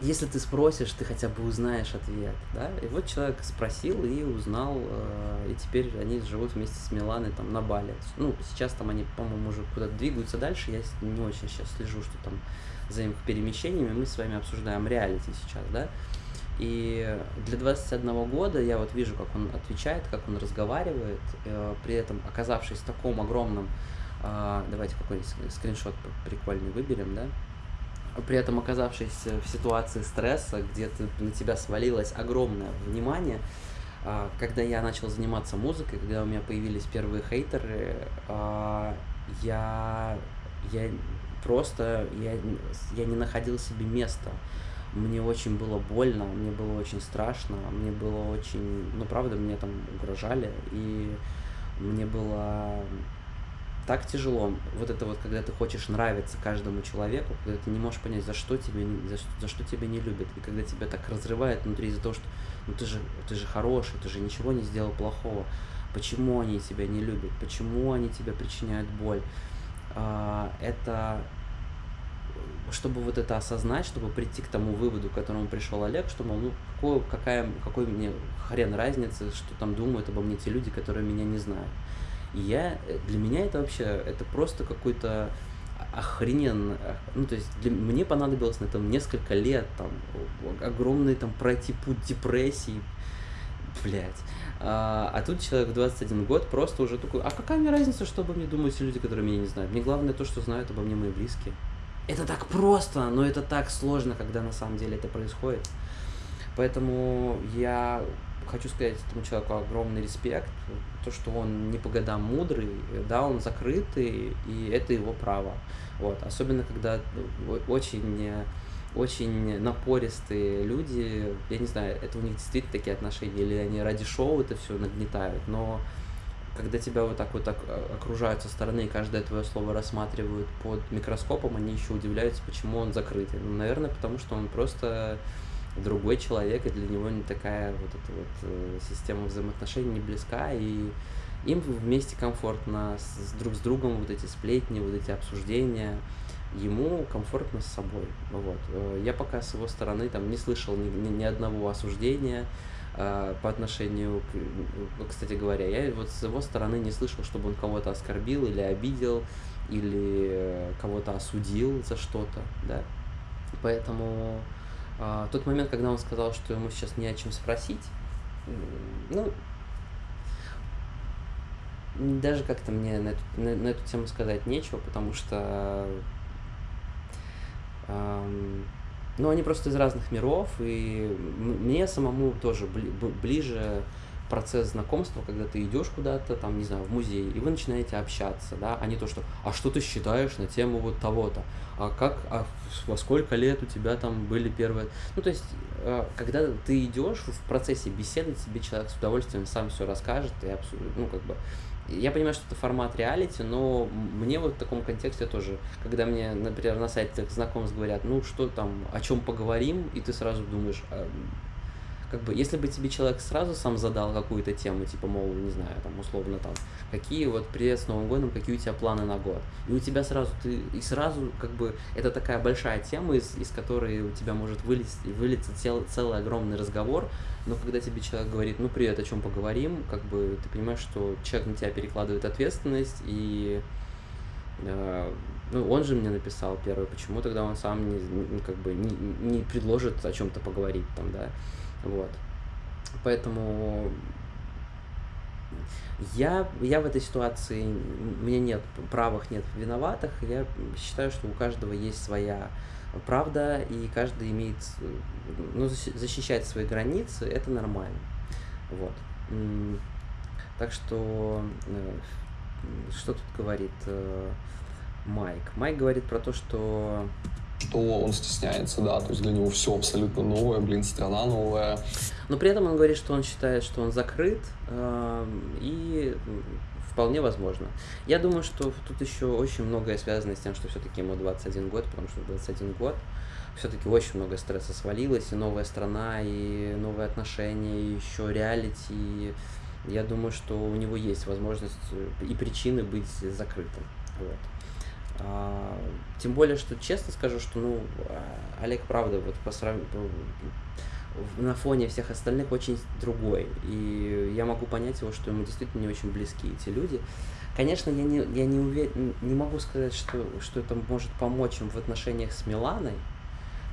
Speaker 1: если ты спросишь, ты хотя бы узнаешь ответ, да? И вот человек спросил и узнал, э, и теперь они живут вместе с Миланой там на Бали. Ну, сейчас там они, по-моему, уже куда-то двигаются дальше, я не очень сейчас слежу, что там за их перемещениями, мы с вами обсуждаем реалити сейчас, да? И для 21 года я вот вижу, как он отвечает, как он разговаривает, э, при этом оказавшись в таком огромном, э, давайте какой-нибудь скриншот прикольный выберем, да, при этом оказавшись в ситуации стресса, где ты, на тебя свалилось огромное внимание, э, когда я начал заниматься музыкой, когда у меня появились первые хейтеры, э, я, я просто, я, я не находил себе места. Мне очень было больно, мне было очень страшно, мне было очень, ну правда, мне там угрожали, и мне было так тяжело. Вот это вот, когда ты хочешь нравиться каждому человеку, когда ты не можешь понять, за что тебе, за, за что тебя не любят, и когда тебя так разрывает внутри из-за того, что ну ты же, ты же хороший, ты же ничего не сделал плохого, почему они тебя не любят, почему они тебя причиняют боль. А, это чтобы вот это осознать, чтобы прийти к тому выводу, к которому пришел Олег, что, мол, ну, какой, какая, какой мне хрен разницы, что там думают обо мне те люди, которые меня не знают. И я, для меня это вообще, это просто какой-то охрененно, ну, то есть для, мне понадобилось на этом несколько лет, там, огромный там пройти путь депрессии, блядь. А, а тут человек в 21 год просто уже такой, а какая мне разница, что обо мне думают те люди, которые меня не знают? Мне главное то, что знают обо мне мои близкие. Это так просто, но это так сложно, когда на самом деле это происходит. Поэтому я хочу сказать этому человеку огромный респект. То, что он не по годам мудрый, да, он закрытый, и это его право. Вот. Особенно, когда очень очень напористые люди, я не знаю, это у них действительно такие отношения, или они ради шоу это все нагнетают, но когда тебя вот так вот так э, окружают со стороны и каждое твое слово рассматривают под микроскопом, они еще удивляются, почему он закрытый. Ну, наверное, потому что он просто другой человек, и для него не такая вот эта вот э, система взаимоотношений не близка, и им вместе комфортно, с, друг с другом вот эти сплетни, вот эти обсуждения, ему комфортно с собой. Вот. Э, я пока с его стороны там не слышал ни, ни, ни одного осуждения э, по отношению к, кстати говоря, я вот с его стороны не слышал, чтобы он кого-то оскорбил или обидел, или кого-то осудил за что-то, да. Поэтому э, тот момент, когда он сказал, что ему сейчас не о чем спросить, ну, даже как-то мне на эту, на, на эту тему сказать нечего, потому что эм, ну, они просто из разных миров, и мне самому тоже бли, ближе процесс знакомства, когда ты идешь куда-то, там, не знаю, в музей, и вы начинаете общаться, да, а не то, что, а что ты считаешь на тему вот того-то, а как, а во сколько лет у тебя там были первые, ну, то есть, э, когда ты идешь в процессе беседы, тебе человек с удовольствием сам все расскажет, и абсолютно, ну, как бы, я понимаю, что это формат реалити, но мне вот в таком контексте тоже, когда мне, например, на сайте знакомств говорят, ну что там, о чем поговорим, и ты сразу думаешь, как бы, если бы тебе человек сразу сам задал какую-то тему, типа, мол, не знаю, там, условно, там, какие вот привет с Новым годом, какие у тебя планы на год, и у тебя сразу, ты, и сразу, как бы, это такая большая тема, из, из которой у тебя может вылезть, вылиться цел, целый огромный разговор, но когда тебе человек говорит, ну, привет, о чем поговорим, как бы, ты понимаешь, что человек на тебя перекладывает ответственность, и э, ну, он же мне написал первый, почему тогда он сам не, как бы не, не предложит о чем-то поговорить там, да, вот. Поэтому я, я в этой ситуации, у меня нет правых, нет виноватых. Я считаю, что у каждого есть своя правда, и каждый имеет, ну, защищать свои границы, это нормально. Вот. Так что, э, что тут говорит э, Майк? Майк говорит про то, что
Speaker 8: что он стесняется, да, то есть для него все абсолютно новое, блин, страна новая.
Speaker 1: Но при этом он говорит, что он считает, что он закрыт, э, и вполне возможно. Я думаю, что тут еще очень многое связано с тем, что все-таки ему 21 год, потому что 21 год все-таки очень много стресса свалилось, и новая страна, и новые отношения, и еще реалити. Я думаю, что у него есть возможность и причины быть закрытым. Вот. А, тем более, что честно скажу, что ну а, Олег, правда, вот по сравнению на фоне всех остальных очень другой. И я могу понять его, что ему действительно не очень близки эти люди. Конечно, я не, я не, уверен, не могу сказать, что, что это может помочь им в отношениях с Миланой,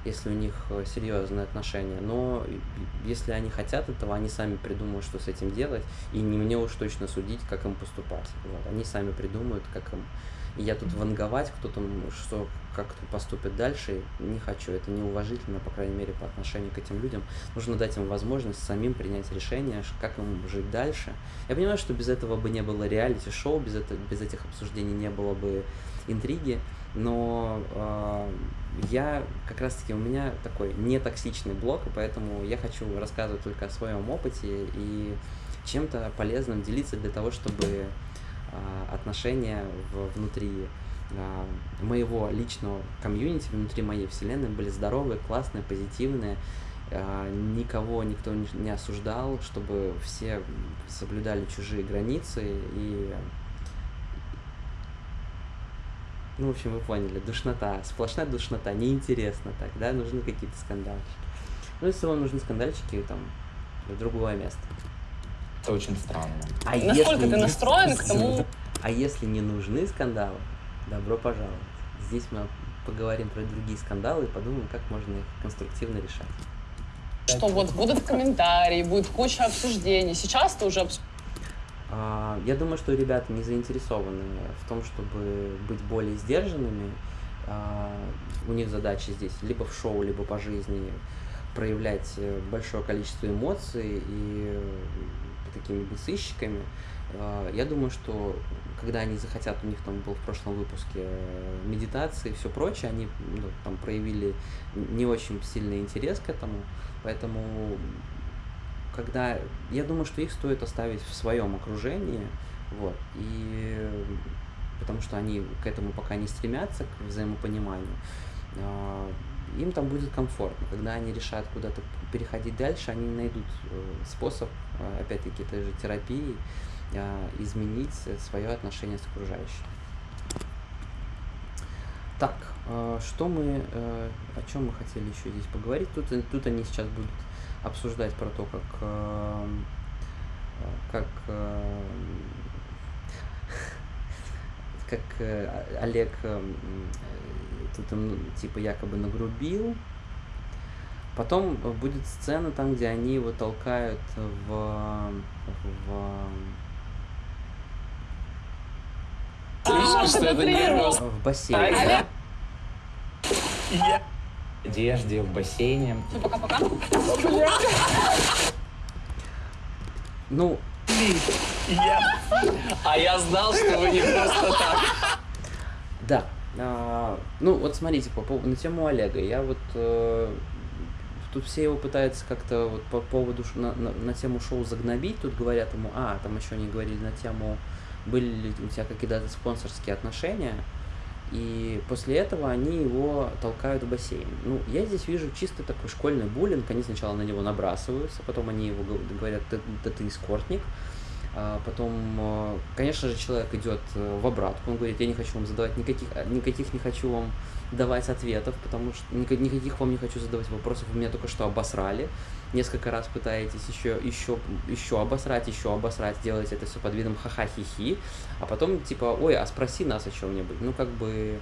Speaker 1: если у них э, серьезные отношения. Но если они хотят этого, они сами придумают, что с этим делать. И не мне уж точно судить, как им поступать. Вот. Они сами придумают, как им я тут ванговать, кто там, что, как поступит дальше, не хочу. Это неуважительно, по крайней мере, по отношению к этим людям. Нужно дать им возможность самим принять решение, как им жить дальше. Я понимаю, что без этого бы не было реалити-шоу, без, без этих обсуждений не было бы интриги, но э, я как раз-таки, у меня такой нетоксичный блог, и поэтому я хочу рассказывать только о своем опыте и чем-то полезным делиться для того, чтобы отношения в, внутри а, моего личного комьюнити, внутри моей вселенной были здоровые, классные, позитивные. А, никого никто не осуждал, чтобы все соблюдали чужие границы и ну, в общем, вы поняли, душнота, сплошная душнота, неинтересно так, да, нужны какие-то скандальчики. Ну, если вам нужны скандальчики, там, в другое место.
Speaker 2: Это очень странно.
Speaker 6: А Насколько если ты настроен к тому... *laughs*
Speaker 1: А если не нужны скандалы, добро пожаловать. Здесь мы поговорим про другие скандалы и подумаем, как можно их конструктивно решать.
Speaker 6: Что вот будут комментарии, будет куча обсуждений. Сейчас ты уже
Speaker 1: а, я думаю, что ребята не заинтересованы в том, чтобы быть более сдержанными. А, у них задача здесь либо в шоу, либо по жизни проявлять э, большое количество эмоций и такими бесыщиками. А, я думаю, что когда они захотят, у них там был в прошлом выпуске э, медитации и все прочее, они ну, там проявили не очень сильный интерес к этому, поэтому когда я думаю, что их стоит оставить в своем окружении, вот, и потому что они к этому пока не стремятся, к взаимопониманию. Им там будет комфортно. Когда они решат куда-то переходить дальше, они найдут способ, опять-таки, этой же терапии, изменить свое отношение с окружающим. Так, что мы, о чем мы хотели еще здесь поговорить? Тут, тут они сейчас будут обсуждать про то, как, как как э, Олег э, тут им, типа якобы нагрубил. Потом будет сцена там, где они его толкают в, в
Speaker 6: Слышишь, что это нервно?
Speaker 1: В бассейн, да?
Speaker 2: Я... Одежде, в бассейне.
Speaker 6: Все, пока-пока.
Speaker 1: Ну,
Speaker 3: я... А я знал, что вы не просто так.
Speaker 1: Да. А, ну, вот смотрите, по поводу, на тему Олега. Я вот... Э, тут все его пытаются как-то вот по поводу... На, на, на тему шоу загнобить. Тут говорят ему... А, там еще они говорили на тему... Были ли у тебя какие-то спонсорские отношения? И после этого они его толкают в бассейн. Ну, я здесь вижу чисто такой школьный буллинг. Они сначала на него набрасываются, потом они его говорят, да, да ты эскортник. А потом, а, конечно же, человек идет э, в обратку, он говорит, я не хочу вам задавать никаких, никаких не хочу вам давать ответов, потому что никаких вам не хочу задавать вопросов, вы меня только что обосрали, несколько раз пытаетесь еще, еще, еще обосрать, еще обосрать, делаете это все под видом ха-ха-хи-хи, а потом типа, ой, а спроси нас о чем-нибудь, ну как бы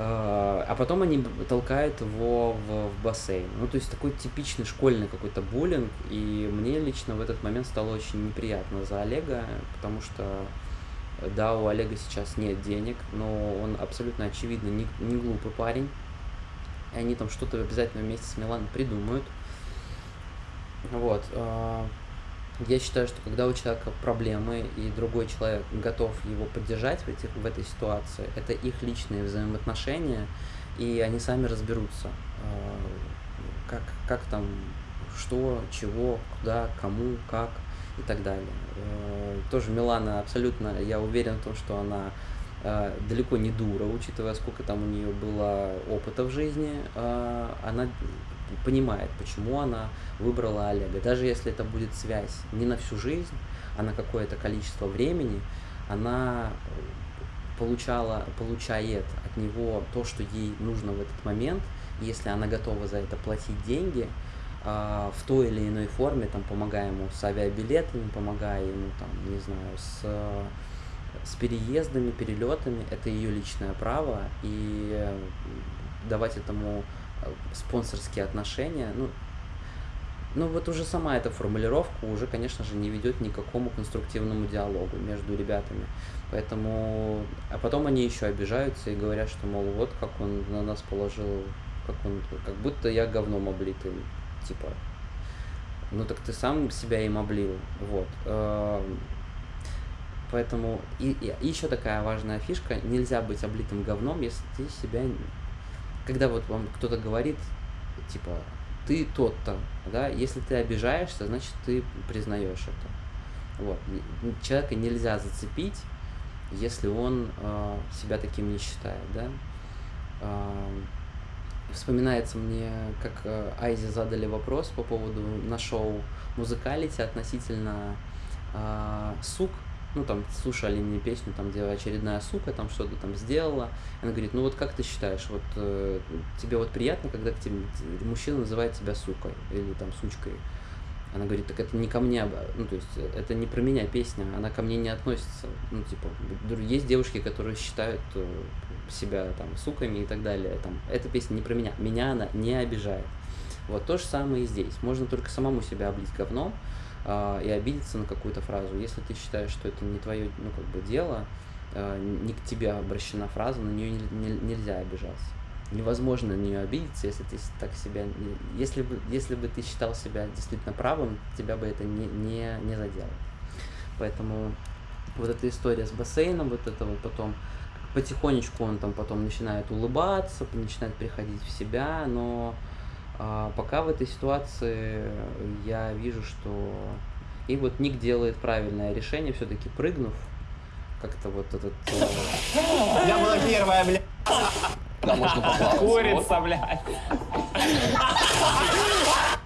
Speaker 1: а потом они толкают его в, в бассейн. Ну, то есть такой типичный школьный какой-то буллинг. И мне лично в этот момент стало очень неприятно за Олега, потому что, да, у Олега сейчас нет денег, но он абсолютно очевидно не, не глупый парень. И они там что-то обязательно вместе с Миланом придумают. Вот. А, я считаю, что когда у человека проблемы, и другой человек готов его поддержать в, этих, в этой ситуации, это их личные взаимоотношения, и они сами разберутся, а, как, как там, что, чего, куда, кому, как и так далее. А, тоже Милана абсолютно, я уверен в том, что она а, далеко не дура, учитывая, сколько там у нее было опыта в жизни, она понимает, почему она выбрала Олега. Даже если это будет связь не на всю жизнь, а на какое-то количество времени, она э, получала, получает от него то, что ей нужно в этот момент, если она готова за это платить деньги, в той или иной форме, там, помогая ему с авиабилетами, помогая ему, там, не знаю, с, с переездами, перелетами, это ее личное право, и э, давать этому спонсорские отношения, ну, ну вот уже сама эта формулировка уже, конечно же, не ведет ни к какому конструктивному диалогу между ребятами. Поэтому, а потом они еще обижаются и говорят, что, мол, вот как он на нас положил, как он, как будто я говном облитый, типа. Ну так ты сам себя им облил, вот. Эм, поэтому и, и еще такая важная фишка, нельзя быть облитым говном, если ты себя когда вот вам кто-то говорит, типа, ты тот-то, да, если ты обижаешься, значит, ты признаешь это. Вот. Человека нельзя зацепить, если он э, себя таким не считает, да. Э, вспоминается мне, как э, Айзе задали вопрос по поводу на шоу Музыкалити относительно э, сук, ну, там, слушали мне песню, там, где очередная сука там что-то там сделала. Она говорит, ну, вот как ты считаешь, вот э, тебе вот приятно, когда к тебе мужчина называет тебя сукой или там сучкой? Она говорит, так это не ко мне, ну, то есть это не про меня песня, она ко мне не относится. Ну, типа, есть девушки, которые считают э, себя там суками и так далее. Там, эта песня не про меня, меня она не обижает. Вот то же самое и здесь. Можно только самому себя облить говном, э, и обидеться на какую-то фразу. Если ты считаешь, что это не твое ну, как бы дело, э, не к тебе обращена фраза, на нее не, не, нельзя обижаться. Невозможно нее обидеться, если ты так себя... Если бы, если бы ты считал себя действительно правым, тебя бы это не, не, не задело. Поэтому вот эта история с бассейном, вот это вот потом потихонечку он там потом начинает улыбаться, начинает приходить в себя, но а пока в этой ситуации я вижу, что... И вот Ник делает правильное решение, все-таки прыгнув, как-то вот этот...
Speaker 4: Я была первая, бля.
Speaker 8: Да, можно поплавать.
Speaker 2: Курица, блядь.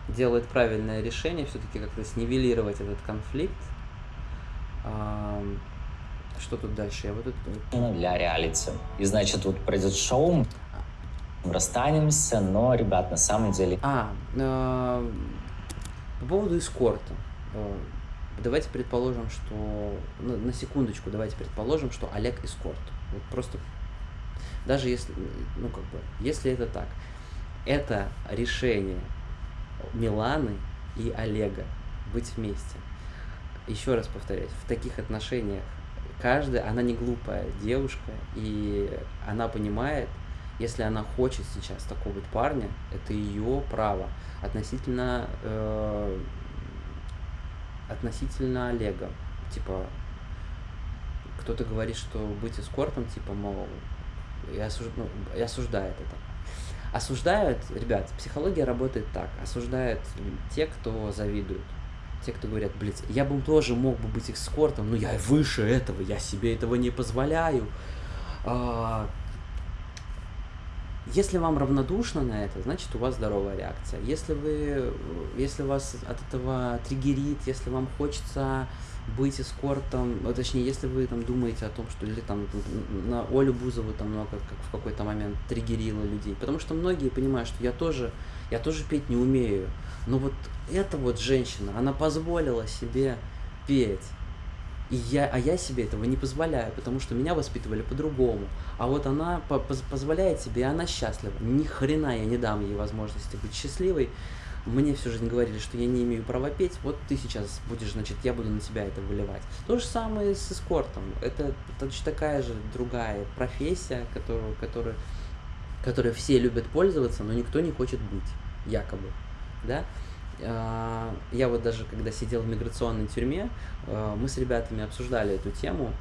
Speaker 1: Делает правильное решение все-таки как-то снивелировать этот конфликт. Что тут дальше? Я вот это...
Speaker 3: Ну, для реалити. И значит, вот пройдет шоу, мы расстанемся, но, ребят, на самом деле...
Speaker 1: А, э, по поводу эскорта. Э, Давайте предположим, что... На, на секундочку, давайте предположим, что Олег эскорт. Вот просто... Даже если... Ну, как бы... Если это так. Это решение Миланы и Олега быть вместе. Еще раз повторяюсь, в таких отношениях каждая, она не глупая девушка, и она понимает, если она хочет сейчас такого вот парня, это ее право относительно э, относительно Олега. Типа, кто-то говорит, что быть эскортом, типа, мол, и, осуж... ну, и осуждает это. Осуждают, ребят, психология работает так, осуждают те, кто завидуют. Те, кто говорят, блядь, я бы тоже мог бы быть эскортом, но я выше этого, я себе этого не позволяю. А, Если вам равнодушно на это, значит у вас здоровая реакция. Если вы, если вас от этого триггерит, если вам хочется быть эскортом, ну, точнее, если вы там думаете о том, что или там на Олю Бузову там много как в какой-то момент триггерило людей, потому что многие понимают, что я тоже, я тоже петь не умею, но вот эта вот женщина, она позволила себе петь, и я, а я себе этого не позволяю, потому что меня воспитывали по-другому. А вот она по поз позволяет себе, и она счастлива. Ни хрена я не дам ей возможности быть счастливой. Мне всю жизнь говорили, что я не имею права петь. Вот ты сейчас будешь, значит, я буду на тебя это выливать. То же самое с эскортом. Это точно такая же другая профессия, которую, которую, которой все любят пользоваться, но никто не хочет быть, якобы. Да? А, я вот даже когда сидел в миграционной тюрьме, а, мы с ребятами обсуждали эту тему.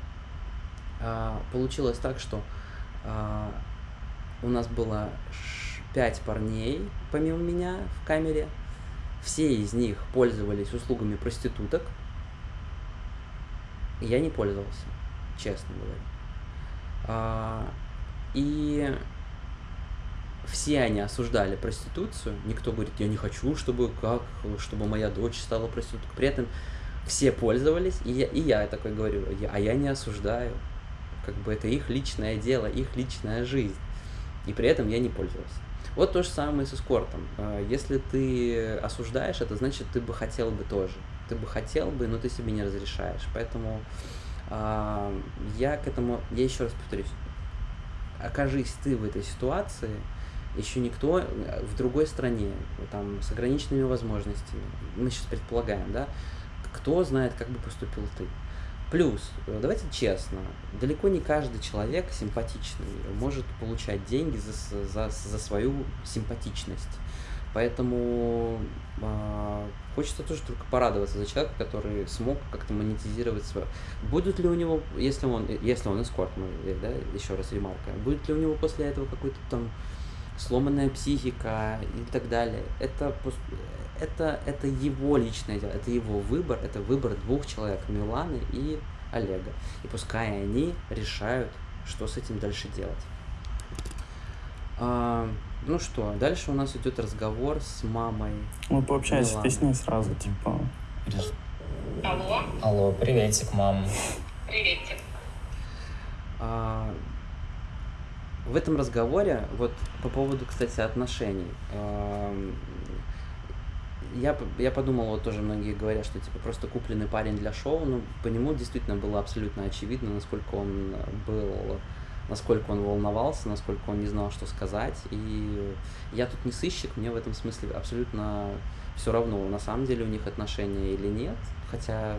Speaker 1: А, получилось так, что у нас было пять парней, помимо меня, в камере. Все из них пользовались услугами проституток. Я не пользовался, честно говоря. И все они осуждали проституцию, никто говорит, я не хочу, чтобы как, чтобы моя дочь стала проституткой. При этом все пользовались, и я, и я такой говорю, а я не осуждаю. Как бы это их личное дело, их личная жизнь. И при этом я не пользовался. Вот то же самое с эскортом. А, если ты осуждаешь, это значит, ты бы хотел бы тоже. Ты бы хотел бы, но ты себе не разрешаешь. Поэтому а, я к этому, я еще раз повторюсь, окажись ты в этой ситуации, еще никто э, в другой стране, там, с ограниченными возможностями, мы сейчас предполагаем, да, кто знает, как бы поступил ты. Плюс, э, давайте честно, далеко не каждый человек симпатичный может получать деньги за, за, за свою симпатичность. Поэтому э, хочется тоже только порадоваться за человека, который смог как-то монетизировать свое. Будут ли у него, если он, если он эскорт, мы, да, еще раз ремарка, будет ли у него после этого какой-то там сломанная психика и так далее. Это, это, это его личное дело, это его выбор, это выбор двух человек, Миланы и Олега. И пускай они решают, что с этим дальше делать. А, ну что, дальше у нас идет разговор с мамой.
Speaker 7: Мы пообщаемся с ней сразу, типа.
Speaker 3: Алло. Алло, приветик, мам.
Speaker 9: Приветик.
Speaker 1: А, в этом разговоре, вот по поводу, кстати, отношений, я, я подумал, вот тоже многие говорят, что типа просто купленный парень для шоу, ну, по нему действительно было абсолютно очевидно, насколько он был, насколько он волновался, насколько он не знал, что сказать, и я тут не сыщик, мне в этом смысле абсолютно все равно, на самом деле у них отношения или нет, хотя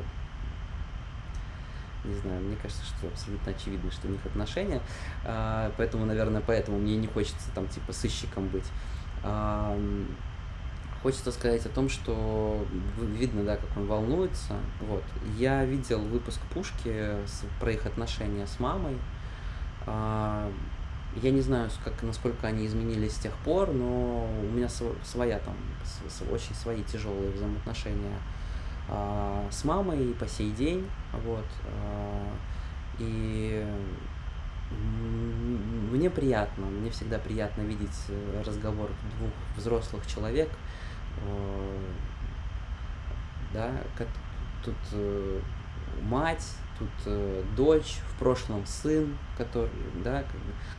Speaker 1: не знаю, мне кажется, что абсолютно очевидно, что у них отношения, а, поэтому, наверное, поэтому мне не хочется там типа сыщиком быть. Хочется сказать о том, что видно, да, как он волнуется. Вот. Я видел выпуск Пушки с, про их отношения с мамой. А, я не знаю, как, насколько они изменились с тех пор, но у меня своя там, очень свои тяжелые взаимоотношения а, с мамой и по сей день, вот, а, и мне приятно, мне всегда приятно видеть э, разговор двух взрослых человек, да, тут э, мать, тут дочь, в прошлом сын, который, да,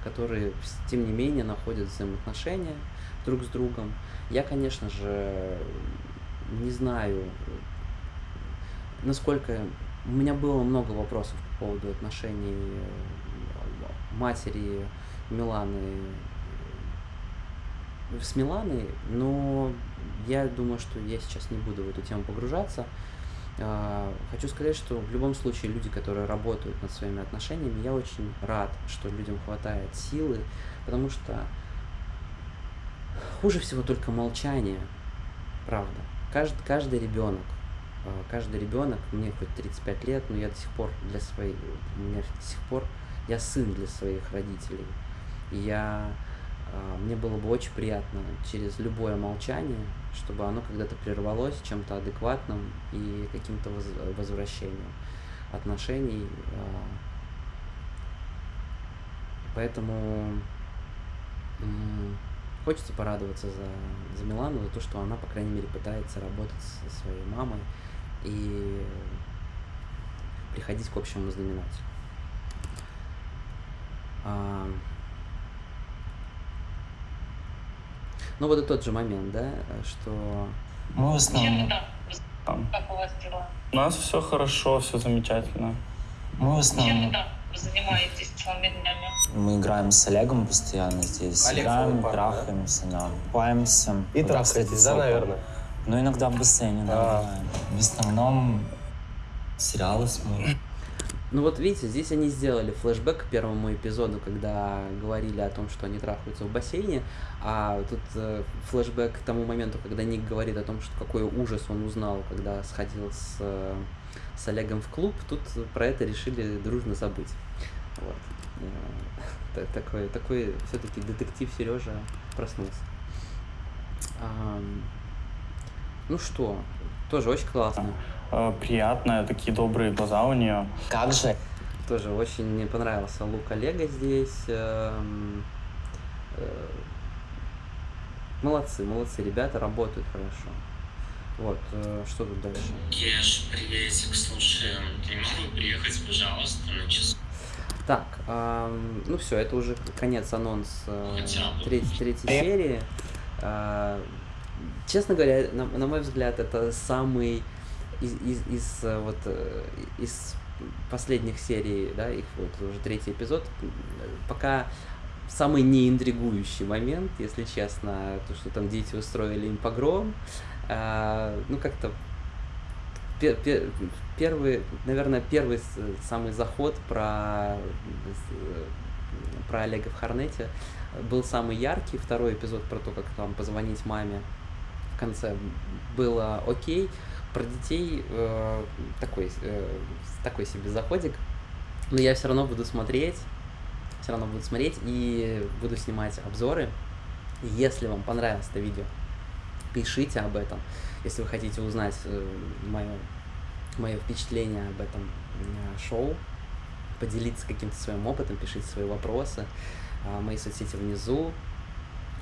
Speaker 1: которые, тем не менее, находят взаимоотношения друг с другом. Я, конечно же, не знаю, насколько... У меня было много вопросов по поводу отношений матери Миланы с Миланой, но я думаю, что я сейчас не буду в эту тему погружаться. А, хочу сказать, что в любом случае люди, которые работают над своими отношениями, я очень рад, что людям хватает силы, потому что хуже всего только молчание, правда. Каждый, каждый ребенок, а, каждый ребенок, мне хоть 35 лет, но я до сих пор для своих, у меня до сих пор я сын для своих родителей. Я, мне было бы очень приятно через любое молчание, чтобы оно когда-то прервалось чем-то адекватным и каким-то возвращением отношений. А. Поэтому хочется порадоваться за, за Милану, за то, что она, по крайней мере, пытается работать со своей мамой и приходить к общему знаменателю. А, ну вот и тот же момент, да, что...
Speaker 3: Мы в основном...
Speaker 7: Как у вас дела? У нас все хорошо, все замечательно.
Speaker 3: Мы в основном...
Speaker 9: Чем вы занимаетесь целыми днями?
Speaker 3: Мы играем с Олегом постоянно здесь.
Speaker 4: Олег
Speaker 3: играем,
Speaker 4: пар,
Speaker 3: трахаемся, да. Купаемся.
Speaker 4: И
Speaker 3: Вот,
Speaker 4: трахаетесь, да, наверное?
Speaker 3: Ну, иногда в бассейне, да,
Speaker 4: А.
Speaker 3: В основном сериалы смотрим.
Speaker 1: Ну вот видите, здесь они сделали флешбэк к первому эпизоду, когда говорили о том, что они трахаются в бассейне, а тут э, флешбэк к тому моменту, когда Ник говорит о том, что какой ужас он узнал, когда сходил с, э, с Олегом в клуб, тут про это решили дружно забыть. Вот. Э, *laughs* такой, такой все-таки детектив Сережа проснулся. А, ну что, тоже очень классно.
Speaker 7: Э, приятная, такие добрые глаза у нее.
Speaker 3: Как же?
Speaker 1: Тоже очень мне понравился лук Олега здесь. Э, Молодцы, молодцы, ребята работают хорошо. Вот, э, что тут дальше?
Speaker 3: Кеш, приветик, слушай, ты не мог бы приехать, пожалуйста, на час?
Speaker 1: Так, эм, ну все, это уже конец анонс э,
Speaker 3: бы.
Speaker 1: третьей, серии. Э, честно говоря, на, на мой взгляд, это самый из, из, из э, вот э, из последних серий, да, их вот уже третий эпизод, э, пока самый неинтригующий момент, если честно, то, что там дети устроили им погром, э, ну как-то пер, пер, первый, наверное, первый самый заход про про Олега в Харнете был самый яркий, второй эпизод про то, как там позвонить маме в конце было окей, про детей э, такой, э, такой себе заходик, но я все равно буду смотреть, все равно буду смотреть и буду снимать обзоры. Если вам понравилось это видео, пишите об этом. Если вы хотите узнать мое, мое впечатление об этом э, шоу, поделиться каким-то своим опытом, пишите свои вопросы. А, Мои соцсети внизу.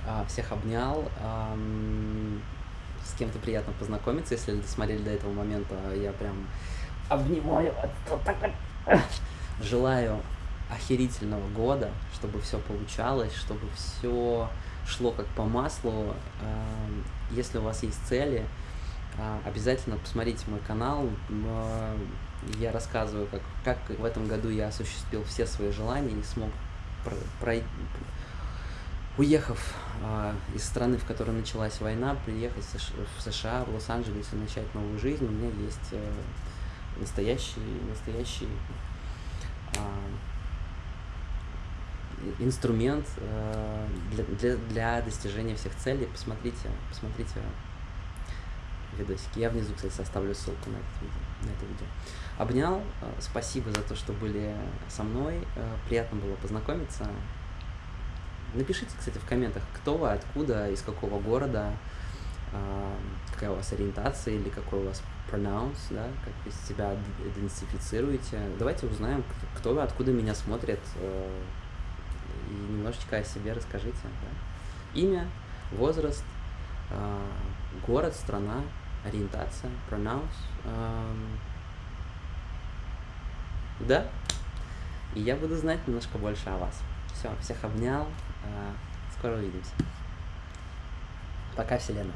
Speaker 1: А, Всех обнял. С кем-то приятно познакомиться, если досмотрели до этого момента. Я прям обнимаю. Желаю охерительного года, чтобы все получалось, чтобы все шло как по маслу. Ам, Если у вас есть цели, а, обязательно посмотрите мой канал. А, Я рассказываю, как, как в этом году я осуществил все свои желания и смог про- прой- уехав а, из страны, в которой началась война, приехать в Сш- в США, в Лос-Анджелес и начать новую жизнь. У меня есть э, настоящий, настоящий и- инструмент э, для, для, для достижения всех целей. Посмотрите, посмотрите видосики. Я внизу, кстати, оставлю ссылку на это видео. На это видео. Обнял. э, Спасибо за то, что были со мной. э, Приятно было познакомиться. Напишите, кстати, в комментах, кто вы, откуда, из какого города, какая у вас ориентация или какой у вас pronounce, да, как вы себя идентифицируете. Давайте узнаем, кто вы, откуда меня смотрят. И немножечко о себе расскажите. Да? Имя, возраст, э, город, страна, ориентация, pronouns. Э, да? И я буду знать немножко больше о вас. Все, всех обнял. Э, скоро увидимся. Пока, Вселенная.